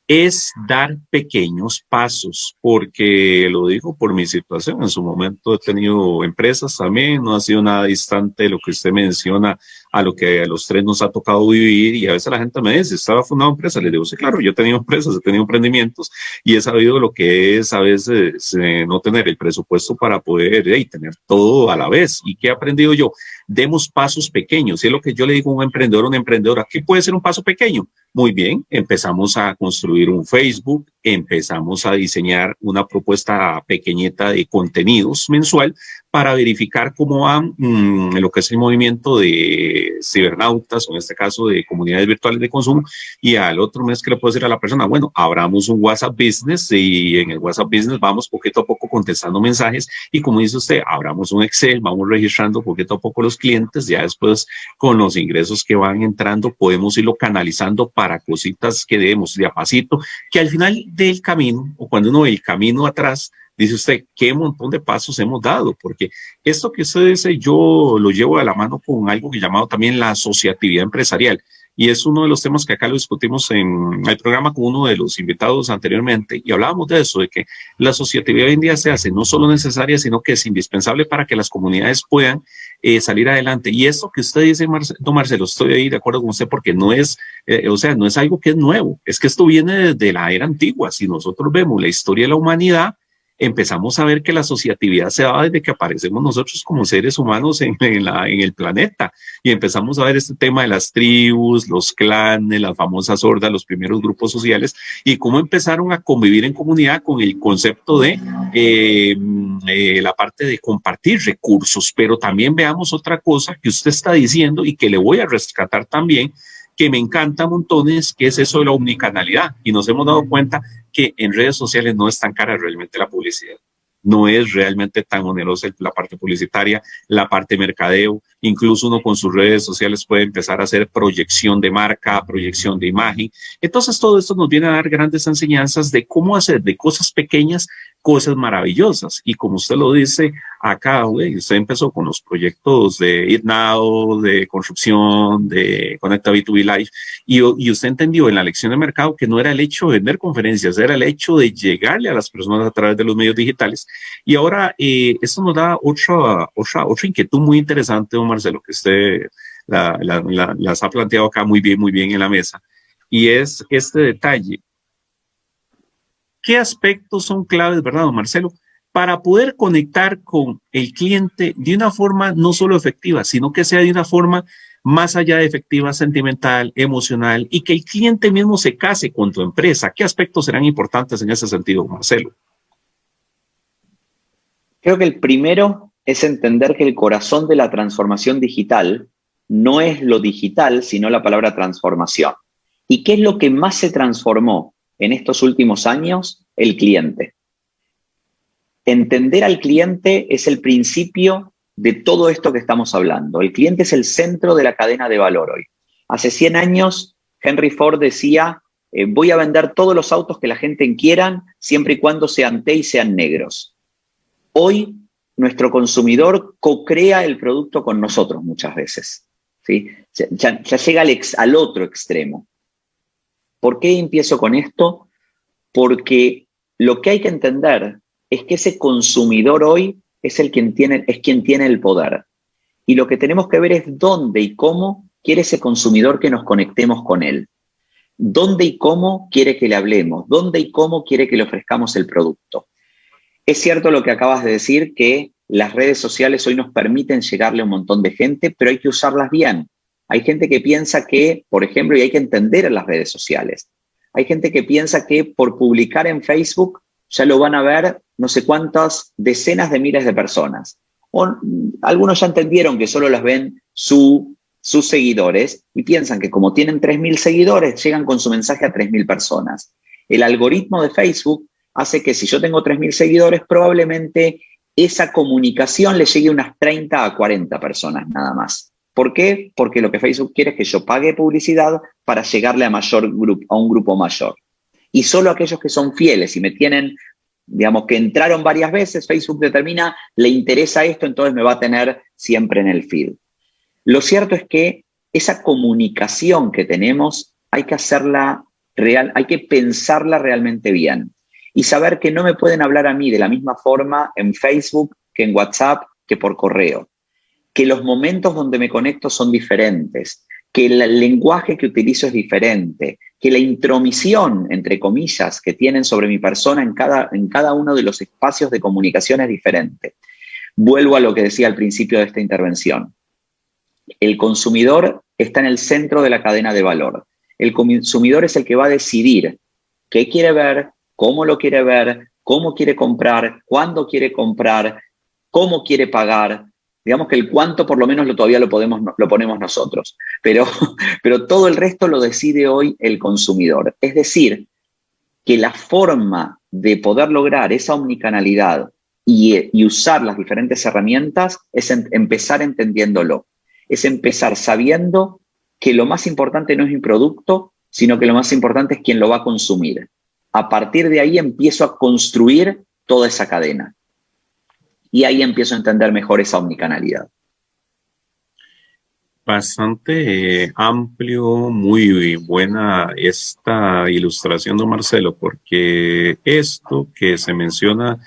es dar pequeños pasos, porque lo digo por mi situación. En su momento he tenido empresas también, no ha sido nada distante de lo que usted menciona a lo que a los tres nos ha tocado vivir y a veces la gente me dice, ¿estaba fundado empresa? Le digo, sí, claro, yo he tenido empresas, he tenido emprendimientos y he sabido lo que es a veces eh, no tener el presupuesto para poder tener todo a la vez. ¿Y qué he aprendido yo? Demos pasos pequeños. Y es lo que yo le digo a un emprendedor o una emprendedora, ¿qué puede ser un paso pequeño? Muy bien, empezamos a construir un Facebook, empezamos a diseñar una propuesta pequeñita de contenidos mensual para verificar cómo va mm, lo que es el movimiento de cibernautas, o en este caso de comunidades virtuales de consumo, y al otro mes que le puedo decir a la persona, bueno, abramos un WhatsApp Business y en el WhatsApp Business vamos poquito a poco contestando mensajes y como dice usted, abramos un Excel, vamos registrando poquito a poco los clientes, ya después con los ingresos que van entrando podemos irlo canalizando para cositas que debemos de a pasito, que al final del camino, o cuando uno ve el camino atrás, dice usted, qué montón de pasos hemos dado, porque esto que usted dice, yo lo llevo de la mano con algo que llamado también la asociatividad empresarial. Y es uno de los temas que acá lo discutimos en el programa con uno de los invitados anteriormente. Y hablábamos de eso, de que la asociatividad hoy en día se hace no solo necesaria, sino que es indispensable para que las comunidades puedan eh, salir adelante. Y eso que usted dice, don Marcelo, estoy ahí de acuerdo con usted, porque no es, eh, o sea, no es algo que es nuevo. Es que esto viene desde la era antigua. Si nosotros vemos la historia de la humanidad, empezamos a ver que la asociatividad se da desde que aparecemos nosotros como seres humanos en, la, en el planeta y empezamos a ver este tema de las tribus, los clanes, las famosas hordas, los primeros grupos sociales y cómo empezaron a convivir en comunidad con el concepto de eh, eh, la parte de compartir recursos. Pero también veamos otra cosa que usted está diciendo y que le voy a rescatar también, que me encanta montones, que es eso de la omnicanalidad. Y nos hemos dado cuenta que en redes sociales no es tan cara realmente la publicidad. No es realmente tan onerosa la parte publicitaria, la parte mercadeo. Incluso uno con sus redes sociales puede empezar a hacer proyección de marca, proyección de imagen. Entonces todo esto nos viene a dar grandes enseñanzas de cómo hacer de cosas pequeñas cosas maravillosas. Y como usted lo dice, acá usted empezó con los proyectos de It Now, de construcción, de Conecta B2B Live, y, y, usted entendió en la lección de mercado que no era el hecho de vender conferencias, era el hecho de llegarle a las personas a través de los medios digitales. Y ahora eh, esto nos da otra, otra, otra inquietud muy interesante, don Marcelo, que usted la, la, las ha planteado acá muy bien, muy bien en la mesa, y es este detalle ¿Qué aspectos son claves, verdad, don Marcelo? Para poder conectar con el cliente de una forma no solo efectiva, sino que sea de una forma más allá de efectiva, sentimental, emocional, y que el cliente mismo se case con tu empresa. ¿Qué aspectos serán importantes en ese sentido, Marcelo? Creo que el primero es entender que el corazón de la transformación digital no es lo digital, sino la palabra transformación. ¿Y qué es lo que más se transformó en estos últimos años el cliente. Entender al cliente es el principio de todo esto que estamos hablando. El cliente es el centro de la cadena de valor hoy. Hace 100 años, Henry Ford decía, eh, voy a vender todos los autos que la gente quiera, siempre y cuando sean T y sean negros. Hoy, nuestro consumidor co-crea el producto con nosotros muchas veces. ¿sí? Ya, llega al otro extremo. ¿Por qué empiezo con esto? Porque lo que hay que entender es que ese consumidor hoy es, el quien tiene, es quien tiene el poder. Y lo que tenemos que ver es dónde y cómo quiere ese consumidor que nos conectemos con él. Dónde y cómo quiere que le hablemos. Dónde y cómo quiere que le ofrezcamos el producto. Es cierto lo que acabas de decir, que las redes sociales hoy nos permiten llegarle a un montón de gente, pero hay que usarlas bien. Hay gente que piensa que, por ejemplo, y hay que entender en las redes sociales, hay gente que piensa que por publicar en Facebook ya lo van a ver no sé cuántas decenas de miles de personas. O, algunos ya entendieron que solo las ven sus seguidores y piensan que como tienen 3.000 seguidores, llegan con su mensaje a 3.000 personas. El algoritmo de Facebook hace que si yo tengo 3.000 seguidores, probablemente esa comunicación le llegue a unas 30 a 40 personas nada más. ¿Por qué? Porque lo que Facebook quiere es que yo pague publicidad para llegarle a, mayor grupo, a un grupo mayor. Y solo aquellos que son fieles y me tienen, digamos, que entraron varias veces, Facebook determina, le interesa esto, entonces me va a tener siempre en el feed. Lo cierto es que esa comunicación que tenemos hay que hacerla real, hay que pensarla realmente bien y saber que no me pueden hablar a mí de la misma forma en Facebook que en WhatsApp que por correo, que los momentos donde me conecto son diferentes, que el lenguaje que utilizo es diferente, que la intromisión, entre comillas, que tienen sobre mi persona en cada, en cada uno de los espacios de comunicación es diferente. Vuelvo a lo que decía al principio de esta intervención. El consumidor está en el centro de la cadena de valor. El consumidor es el que va a decidir qué quiere ver, cómo lo quiere ver, cómo quiere comprar, cuándo quiere comprar, cómo quiere pagar. Digamos que el cuánto por lo menos lo, todavía lo, podemos, lo ponemos nosotros, pero, pero todo el resto lo decide hoy el consumidor. Es decir, que la forma de poder lograr esa omnicanalidad y, usar las diferentes herramientas es empezar entendiéndolo, es empezar sabiendo que lo más importante no es mi producto, sino que lo más importante es quien lo va a consumir a partir de ahí empiezo a construir toda esa cadena. Y ahí empiezo a entender mejor esa omnicanalidad. Bastante eh, amplio, muy buena esta ilustración de Marcelo, porque esto que se menciona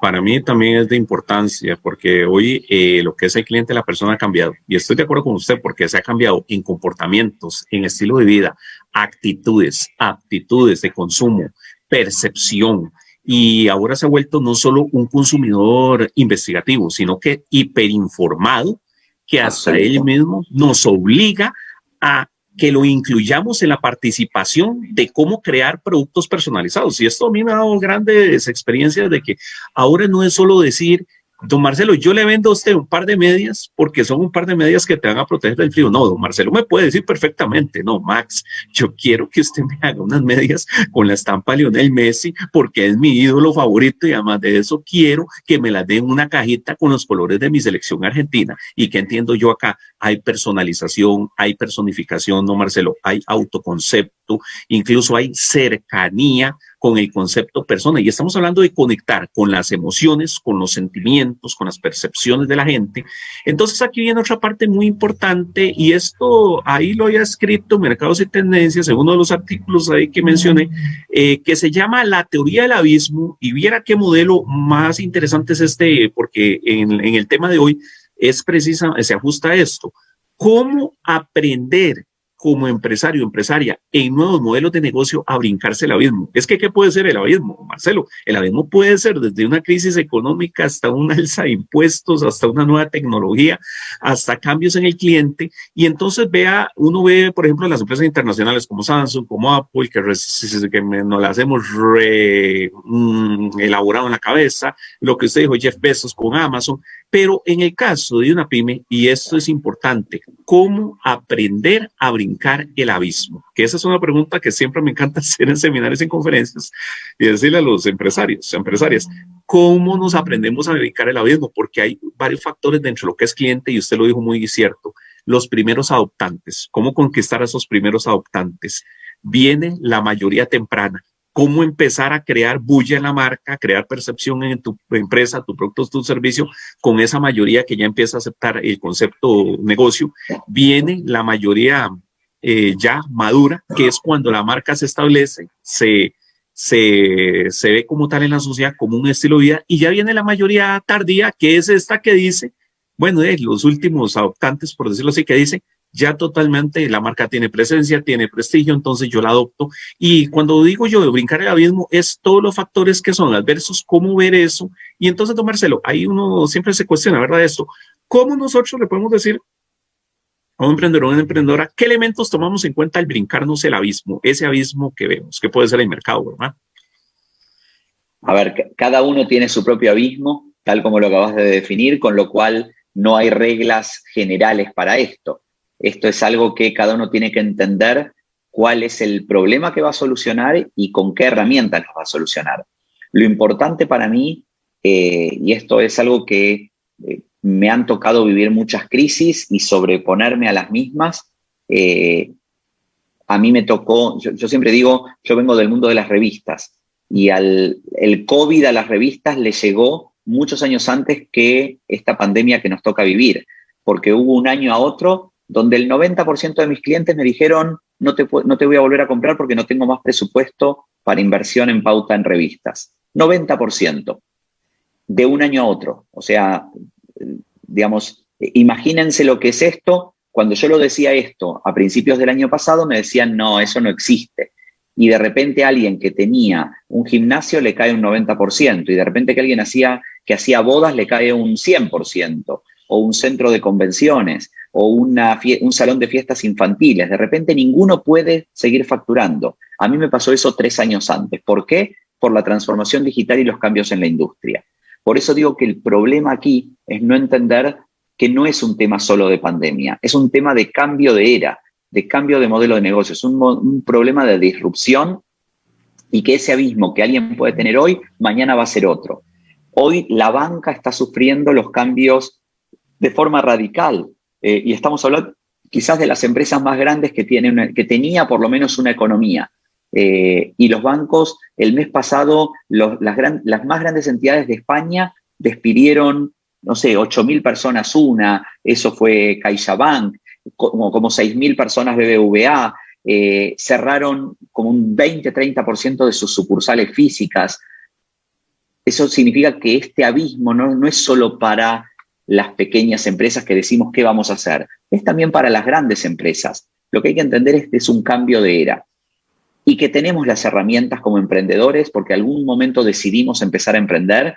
para mí también es de importancia, porque hoy eh, lo que es el cliente, la persona ha cambiado. Y estoy de acuerdo con usted, porque se ha cambiado en comportamientos, en estilo de vida, actitudes, aptitudes de consumo, percepción. Y ahora se ha vuelto no solo un consumidor investigativo, sino que hiperinformado, que hasta él mismo nos obliga a que lo incluyamos en la participación de cómo crear productos personalizados. Y esto a mí me ha dado grandes experiencias de que ahora no es solo decir, Don Marcelo, yo le vendo a usted un par de medias porque son un par de medias que te van a proteger del frío. No, don Marcelo me puede decir perfectamente, no, Max, yo quiero que usted me haga unas medias con la estampa Lionel Messi porque es mi ídolo favorito y además de eso quiero que me las den una cajita con los colores de mi selección argentina. ¿Y que entiendo yo acá? Hay personalización, hay personificación, no Marcelo, hay autoconcepto, incluso hay cercanía con el concepto persona. Y estamos hablando de conectar con las emociones, con los sentimientos, con las percepciones de la gente. Entonces aquí viene otra parte muy importante y esto ahí lo había escrito Mercados y Tendencias en uno de los artículos ahí que mencioné, eh, que se llama La teoría del abismo y viera qué modelo más interesante es este, porque en, el tema de hoy es precisa, se ajusta a esto. ¿Cómo aprender como empresario, empresaria, en nuevos modelos de negocio a brincarse el abismo. Es que, ¿qué puede ser el abismo, Marcelo? El abismo puede ser desde una crisis económica hasta una alza de impuestos, hasta una nueva tecnología, hasta cambios en el cliente. Y entonces vea, uno ve, por ejemplo, las empresas internacionales como Samsung, como Apple, que, que nos las hemos re, mm, elaborado en la cabeza, lo que usted dijo, Jeff Bezos con Amazon, pero en el caso de una pyme, y esto es importante, ¿cómo aprender a brincar el abismo? Que esa es una pregunta que siempre me encanta hacer en seminarios, en conferencias, y decirle a los empresarios, empresarias, ¿cómo nos aprendemos a brincar el abismo? Porque hay varios factores dentro de lo que es cliente, y usted lo dijo muy cierto, los primeros adoptantes, ¿cómo conquistar a esos primeros adoptantes? Viene la mayoría temprana, cómo empezar a crear bulla en la marca, crear percepción en tu empresa, tu producto, tu servicio, con esa mayoría que ya empieza a aceptar el concepto negocio, viene la mayoría eh, ya madura, que es cuando la marca se establece, se, se, se ve como tal en la sociedad como un estilo de vida y ya viene la mayoría tardía, que es esta que dice, bueno, eh, los últimos adoptantes, por decirlo así, que dice, ya totalmente la marca tiene presencia, tiene prestigio, entonces yo la adopto. Y cuando digo yo de brincar el abismo, es todos los factores que son adversos, cómo ver eso. Y entonces, tomárselo, ahí uno siempre se cuestiona, ¿verdad? Esto, ¿cómo nosotros le podemos decir a un emprendedor o una emprendedora qué elementos tomamos en cuenta al brincarnos el abismo, ese abismo que vemos, que puede ser el mercado, ¿verdad? A ver, cada uno tiene su propio abismo, tal como lo acabas de definir, con lo cual no hay reglas generales para esto. Esto es algo que cada uno tiene que entender cuál es el problema que va a solucionar y con qué herramientas lo va a solucionar. Lo importante para mí, eh, y esto es algo que eh, me han tocado vivir muchas crisis y sobreponerme a las mismas, eh, a mí me tocó, yo, siempre digo, yo vengo del mundo de las revistas y al, el COVID a las revistas le llegó muchos años antes que esta pandemia que nos toca vivir, porque hubo un año a otro donde el 90% de mis clientes me dijeron, no te, no te voy a volver a comprar porque no tengo más presupuesto para inversión en pauta en revistas. 90% de un año a otro. O sea, digamos, imagínense lo que es esto. Cuando yo lo decía esto a principios del año pasado, me decían, no, eso no existe. Y de repente alguien que tenía un gimnasio le cae un 90%, y de repente que alguien hacía, que hacía bodas le cae un 100%, o un centro de convenciones, o una un salón de fiestas infantiles. De repente ninguno puede seguir facturando. A mí me pasó eso tres años antes. ¿Por qué? Por la transformación digital y los cambios en la industria. Por eso digo que el problema aquí es no entender que no es un tema solo de pandemia, es un tema de cambio de era, de cambio de modelo de negocio, es un, problema de disrupción y que ese abismo que alguien puede tener hoy, mañana va a ser otro. Hoy la banca está sufriendo los cambios de forma radical. Eh, y estamos hablando quizás de las empresas más grandes que, tienen que tenía por lo menos una economía. Eh, y los bancos, el mes pasado, las, más grandes entidades de España despidieron, no sé, 8.000 personas una, eso fue CaixaBank, como, como 6.000 personas BBVA, eh, cerraron como un 20-30% de sus sucursales físicas. Eso significa que este abismo no, no es solo para las pequeñas empresas que decimos qué vamos a hacer. Es también para las grandes empresas. Lo que hay que entender es que es un cambio de era y que tenemos las herramientas como emprendedores porque algún momento decidimos empezar a emprender,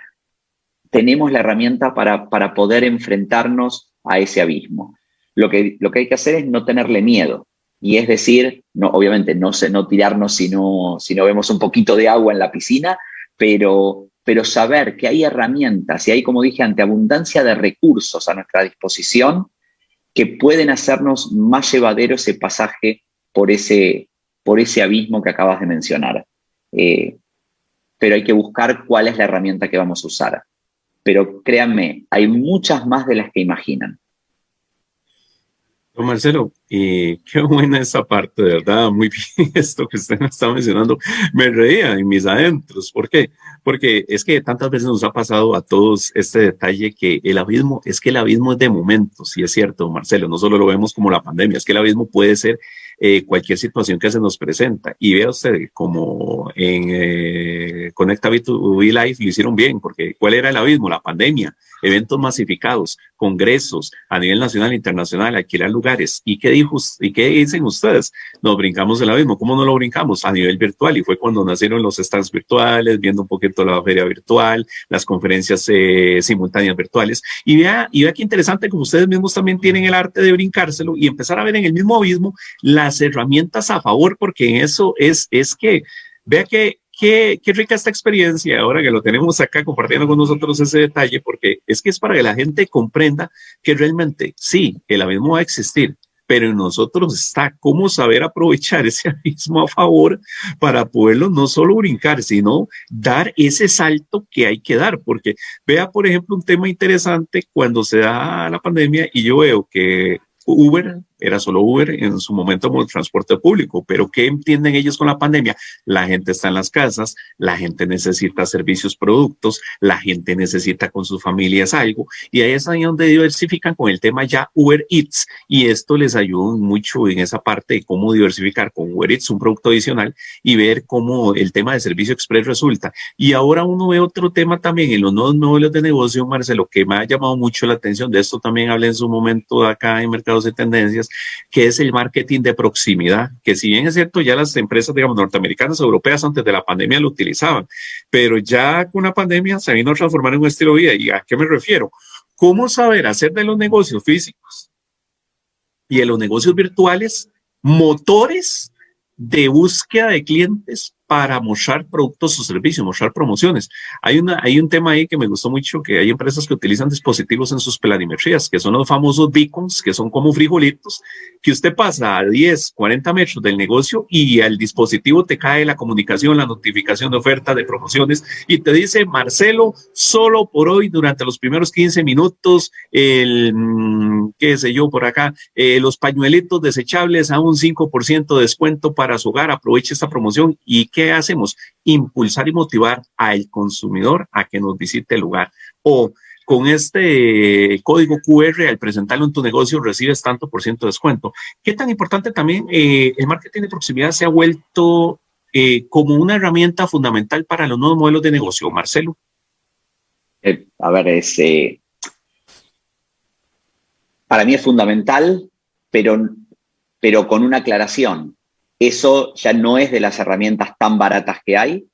tenemos la herramienta para, para poder enfrentarnos a ese abismo. Lo que, lo que hay que hacer es no tenerle miedo. Y es decir, no, obviamente no, no tirarnos si no, si no vemos un poquito de agua en la piscina, pero pero saber que hay herramientas y hay, como dije, ante abundancia de recursos a nuestra disposición que pueden hacernos más llevadero ese pasaje por ese, por ese abismo que acabas de mencionar. Eh, pero hay que buscar cuál es la herramienta que vamos a usar. Pero créanme, hay muchas más de las que imaginan. Don Marcelo, y qué buena esa parte, de verdad, muy bien esto que usted me está mencionando. Me reía en mis adentros. ¿Por qué? Porque es que tantas veces nos ha pasado a todos este detalle que el abismo, es que el abismo es de momentos, y es cierto, Marcelo, no solo lo vemos como la pandemia, es que el abismo puede ser eh, cualquier situación que se nos presenta. Y vea usted como en eh, Conecta B2B Live lo hicieron bien, porque ¿cuál era el abismo? La pandemia, eventos masificados, congresos a nivel nacional e internacional, alquilar lugares. ¿Y qué, dijo, ¿Y qué dicen ustedes? Nos brincamos el abismo. ¿Cómo no lo brincamos? A nivel virtual. Y fue cuando nacieron los stands virtuales, viendo un poquito la feria virtual, las conferencias eh, simultáneas virtuales. Y vea, y vea qué interesante, como ustedes mismos también tienen el arte de brincárselo y empezar a ver en el mismo abismo las herramientas a favor, porque en eso es, es que, vea que Qué, rica esta experiencia ahora que lo tenemos acá compartiendo con nosotros ese detalle, porque es que es para que la gente comprenda que realmente sí, el abismo va a existir, pero en nosotros está cómo saber aprovechar ese abismo a favor para poderlo no solo brincar, sino dar ese salto que hay que dar, porque vea, por ejemplo, un tema interesante cuando se da la pandemia y yo veo que Uber era solo Uber, en su momento como el transporte público, pero ¿qué entienden ellos con la pandemia? La gente está en las casas, la gente necesita servicios, productos, la gente necesita con sus familias algo, y ahí es ahí donde diversifican con el tema ya Uber Eats, y esto les ayuda mucho en esa parte de cómo diversificar con Uber Eats un producto adicional y ver cómo el tema de servicio express resulta. Y ahora uno ve otro tema también en los nuevos modelos de negocio, Marcelo, que me ha llamado mucho la atención, de esto también hablé en su momento acá en Mercados de Tendencias, que es el marketing de proximidad, que si bien es cierto, ya las empresas, digamos, norteamericanas, europeas antes de la pandemia lo utilizaban, pero ya con la pandemia se vino a transformar en un estilo de vida. ¿Y a qué me refiero? ¿Cómo saber hacer de los negocios físicos y de los negocios virtuales motores de búsqueda de clientes para mostrar productos o servicios, mostrar promociones. Hay, una, hay un tema ahí que me gustó mucho, que hay empresas que utilizan dispositivos en sus planimetrías, que son los famosos beacons, que son como frijolitos, que usted pasa a 10, 40 metros del negocio y al dispositivo te cae la comunicación, la notificación de oferta, de promociones, y te dice, Marcelo, solo por hoy, durante los primeros 15 minutos, el, mm, qué sé yo, por acá, eh, los pañuelitos desechables a un 5% de descuento para su hogar, aproveche esta promoción y que ¿qué hacemos? Impulsar y motivar al consumidor a que nos visite el lugar. O con este código QR, al presentarlo en tu negocio, recibes tanto por ciento de descuento. ¿Qué tan importante también eh, el marketing de proximidad se ha vuelto eh, como una herramienta fundamental para los nuevos modelos de negocio, Marcelo? Eh, a ver, es, para mí es fundamental, pero, pero con una aclaración eso ya no es de las herramientas tan baratas que hay,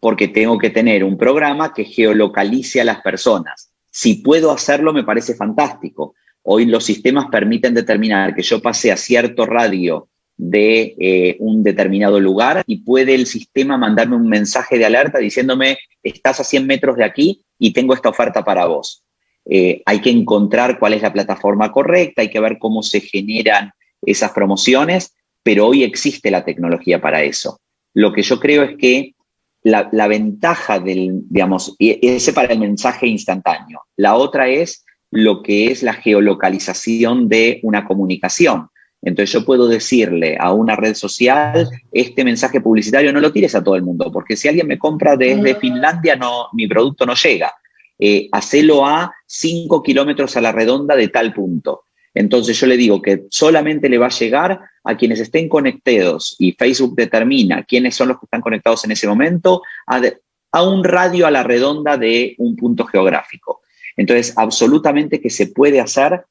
porque tengo que tener un programa que geolocalice a las personas. Si puedo hacerlo, me parece fantástico. Hoy los sistemas permiten determinar que yo pase a cierto radio de eh, un determinado lugar y puede el sistema mandarme un mensaje de alerta diciéndome, estás a 100 metros de aquí y tengo esta oferta para vos. Eh, hay que encontrar cuál es la plataforma correcta, hay que ver cómo se generan esas promociones pero hoy existe la tecnología para eso. Lo que yo creo es que la, ventaja del, digamos, ese para el mensaje instantáneo. La otra es lo que es la geolocalización de una comunicación. Entonces yo puedo decirle a una red social, este mensaje publicitario no lo tires a todo el mundo, porque si alguien me compra desde Finlandia, no, mi producto no llega. Eh, hacelo a 5 kilómetros a la redonda de tal punto. Entonces yo le digo que solamente le va a llegar a quienes estén conectados y Facebook determina quiénes son los que están conectados en ese momento a, un radio a la redonda de un punto geográfico. Entonces, absolutamente que se puede hacer.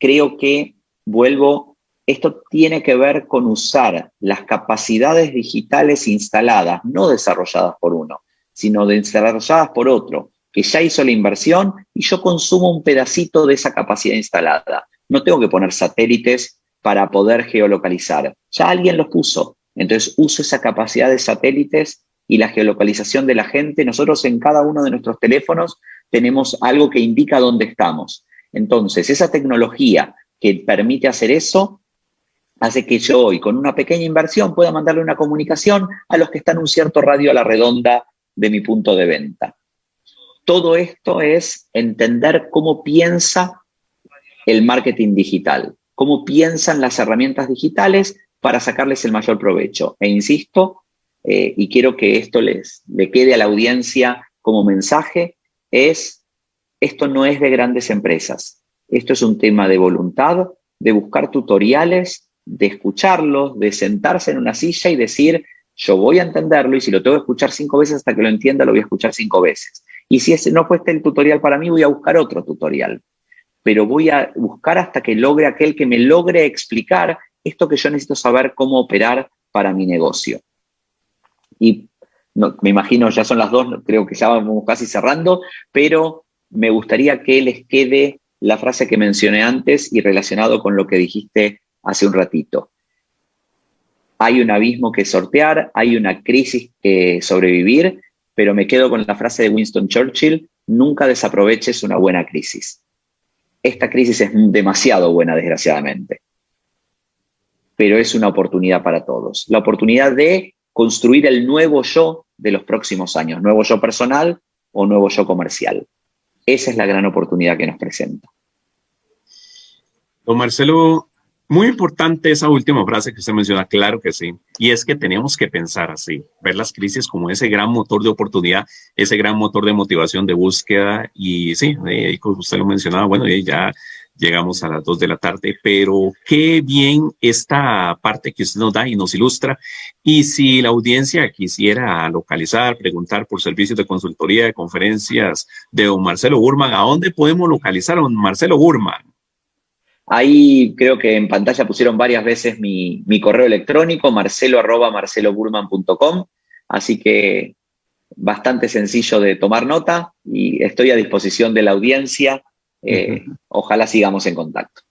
Creo que, vuelvo, esto tiene que ver con usar las capacidades digitales instaladas, no desarrolladas por uno, sino desarrolladas por otro, que ya hizo la inversión y yo consumo un pedacito de esa capacidad instalada. No tengo que poner satélites para poder geolocalizar. Ya alguien los puso. Entonces uso esa capacidad de satélites y la geolocalización de la gente. Nosotros en cada uno de nuestros teléfonos tenemos algo que indica dónde estamos. Entonces, esa tecnología que permite hacer eso hace que yo hoy, con una pequeña inversión, pueda mandarle una comunicación a los que están un cierto radio a la redonda de mi punto de venta. Todo esto es entender cómo piensa el marketing digital, cómo piensan las herramientas digitales para sacarles el mayor provecho. E insisto, eh, y quiero que esto les le quede a la audiencia como mensaje, es, esto no es de grandes empresas. Esto es un tema de voluntad, de buscar tutoriales, de escucharlos, de sentarse en una silla y decir, yo voy a entenderlo y si lo tengo que escuchar cinco veces hasta que lo entienda, lo voy a escuchar cinco veces. Y si no fue el tutorial para mí, voy a buscar otro tutorial pero voy a buscar hasta que logre aquel que me logre explicar esto que yo necesito saber cómo operar para mi negocio. Y me imagino, ya son las dos, creo que ya vamos casi cerrando, pero me gustaría que les quede la frase que mencioné antes y relacionado con lo que dijiste hace un ratito. Hay un abismo que sortear, hay una crisis que sobrevivir, pero me quedo con la frase de Winston Churchill, nunca desaproveches una buena crisis esta crisis es demasiado buena, desgraciadamente. Pero es una oportunidad para todos. La oportunidad de construir el nuevo yo de los próximos años, nuevo yo personal o nuevo yo comercial. Esa es la gran oportunidad que nos presenta. Don Marcelo, Muy importante esa última frase que usted menciona, claro que sí. Y es que tenemos que pensar así, ver las crisis como ese gran motor de oportunidad, ese gran motor de motivación, de búsqueda. Y sí, eh, como usted lo mencionaba, bueno, ya llegamos a las dos de la tarde, pero qué bien esta parte que usted nos da y nos ilustra. Y si la audiencia quisiera localizar, preguntar por servicios de consultoría, de conferencias de don Marcelo Burman, ¿a dónde podemos localizar a don Marcelo Burman? Ahí creo que en pantalla pusieron varias veces mi, correo electrónico, marcelo arroba marceloburman.com, así que bastante sencillo de tomar nota y estoy a disposición de la audiencia. Eh, ojalá sigamos en contacto.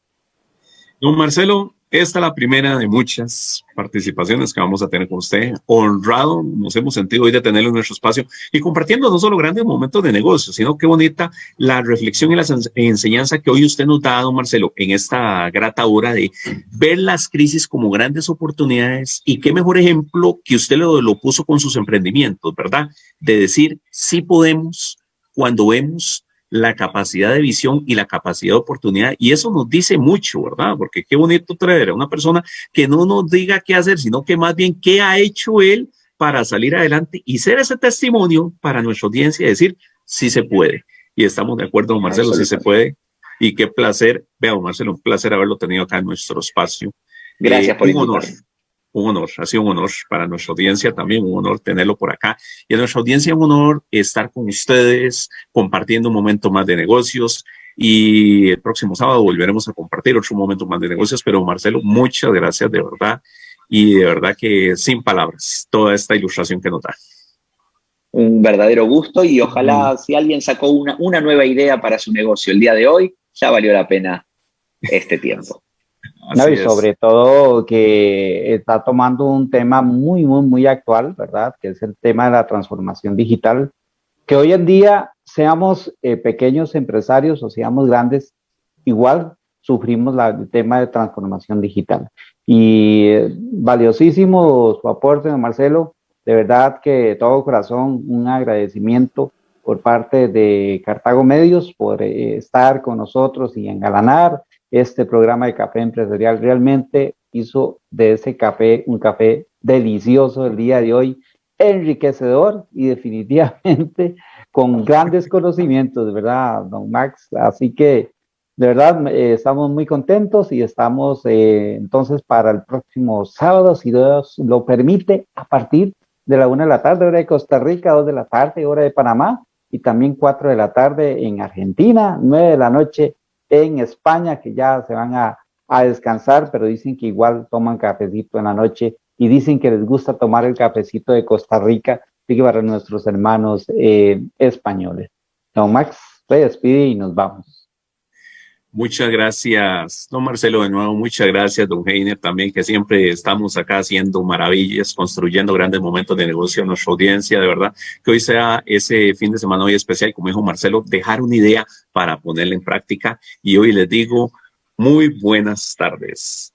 Don Marcelo, esta es la primera de muchas participaciones que vamos a tener con usted. Honrado, nos hemos sentido hoy de tenerlo en nuestro espacio y compartiendo no solo grandes momentos de negocio, sino qué bonita la reflexión y la enseñanza que hoy usted nos ha dado, Marcelo, en esta grata hora de ver las crisis como grandes oportunidades y qué mejor ejemplo que usted lo, lo puso con sus emprendimientos, ¿verdad? De decir, sí podemos cuando vemos la capacidad de visión y la capacidad de oportunidad. Y eso nos dice mucho, ¿verdad? Porque qué bonito traer a una persona que no nos diga qué hacer, sino que más bien qué ha hecho él para salir adelante y ser ese testimonio para nuestra audiencia y decir, sí se puede. Y estamos de acuerdo, Marcelo, sí se puede. Y qué placer, veamos, Marcelo, un placer haberlo tenido acá en nuestro espacio. Gracias eh, por un honor un honor, ha sido un honor para nuestra audiencia también, un honor tenerlo por acá. Y a nuestra audiencia un honor estar con ustedes, compartiendo un momento más de negocios. Y el próximo sábado volveremos a compartir otro momento más de negocios. Pero Marcelo, muchas gracias de verdad. Y de verdad que sin palabras, toda esta ilustración que nos da. Un verdadero gusto y ojalá si alguien sacó una, una nueva idea para su negocio el día de hoy, ya valió la pena este tiempo y sobre todo que está tomando un tema muy, muy, muy actual, ¿verdad? Que es el tema de la transformación digital, que hoy en día seamos eh, pequeños empresarios o seamos grandes, igual sufrimos la, el tema de transformación digital. Y eh, valiosísimo su aporte, Marcelo, de verdad que de todo corazón un agradecimiento por parte de Cartago Medios por eh, estar con nosotros y engalanar este programa de café empresarial realmente hizo de ese café un café delicioso el día de hoy, enriquecedor y definitivamente con grandes conocimientos, verdad, don Max. Así que de verdad eh, estamos muy contentos y estamos eh, entonces para el próximo sábado, si Dios lo permite, a partir de la una de la tarde, hora de Costa Rica, dos de la tarde, hora de Panamá, y también cuatro de la tarde en Argentina, nueve de la noche en España que ya se van a, descansar, pero dicen que igual toman cafecito en la noche y dicen que les gusta tomar el cafecito de Costa Rica, así para nuestros hermanos eh, españoles. Don Max, se despide y nos vamos. Muchas gracias, don Marcelo, de nuevo, muchas gracias, don Heiner, también, que siempre estamos acá haciendo maravillas, construyendo grandes momentos de negocio a nuestra audiencia, de verdad, que hoy sea ese fin de semana hoy especial, como dijo Marcelo, dejar una idea para ponerla en práctica. Y hoy les digo, muy buenas tardes.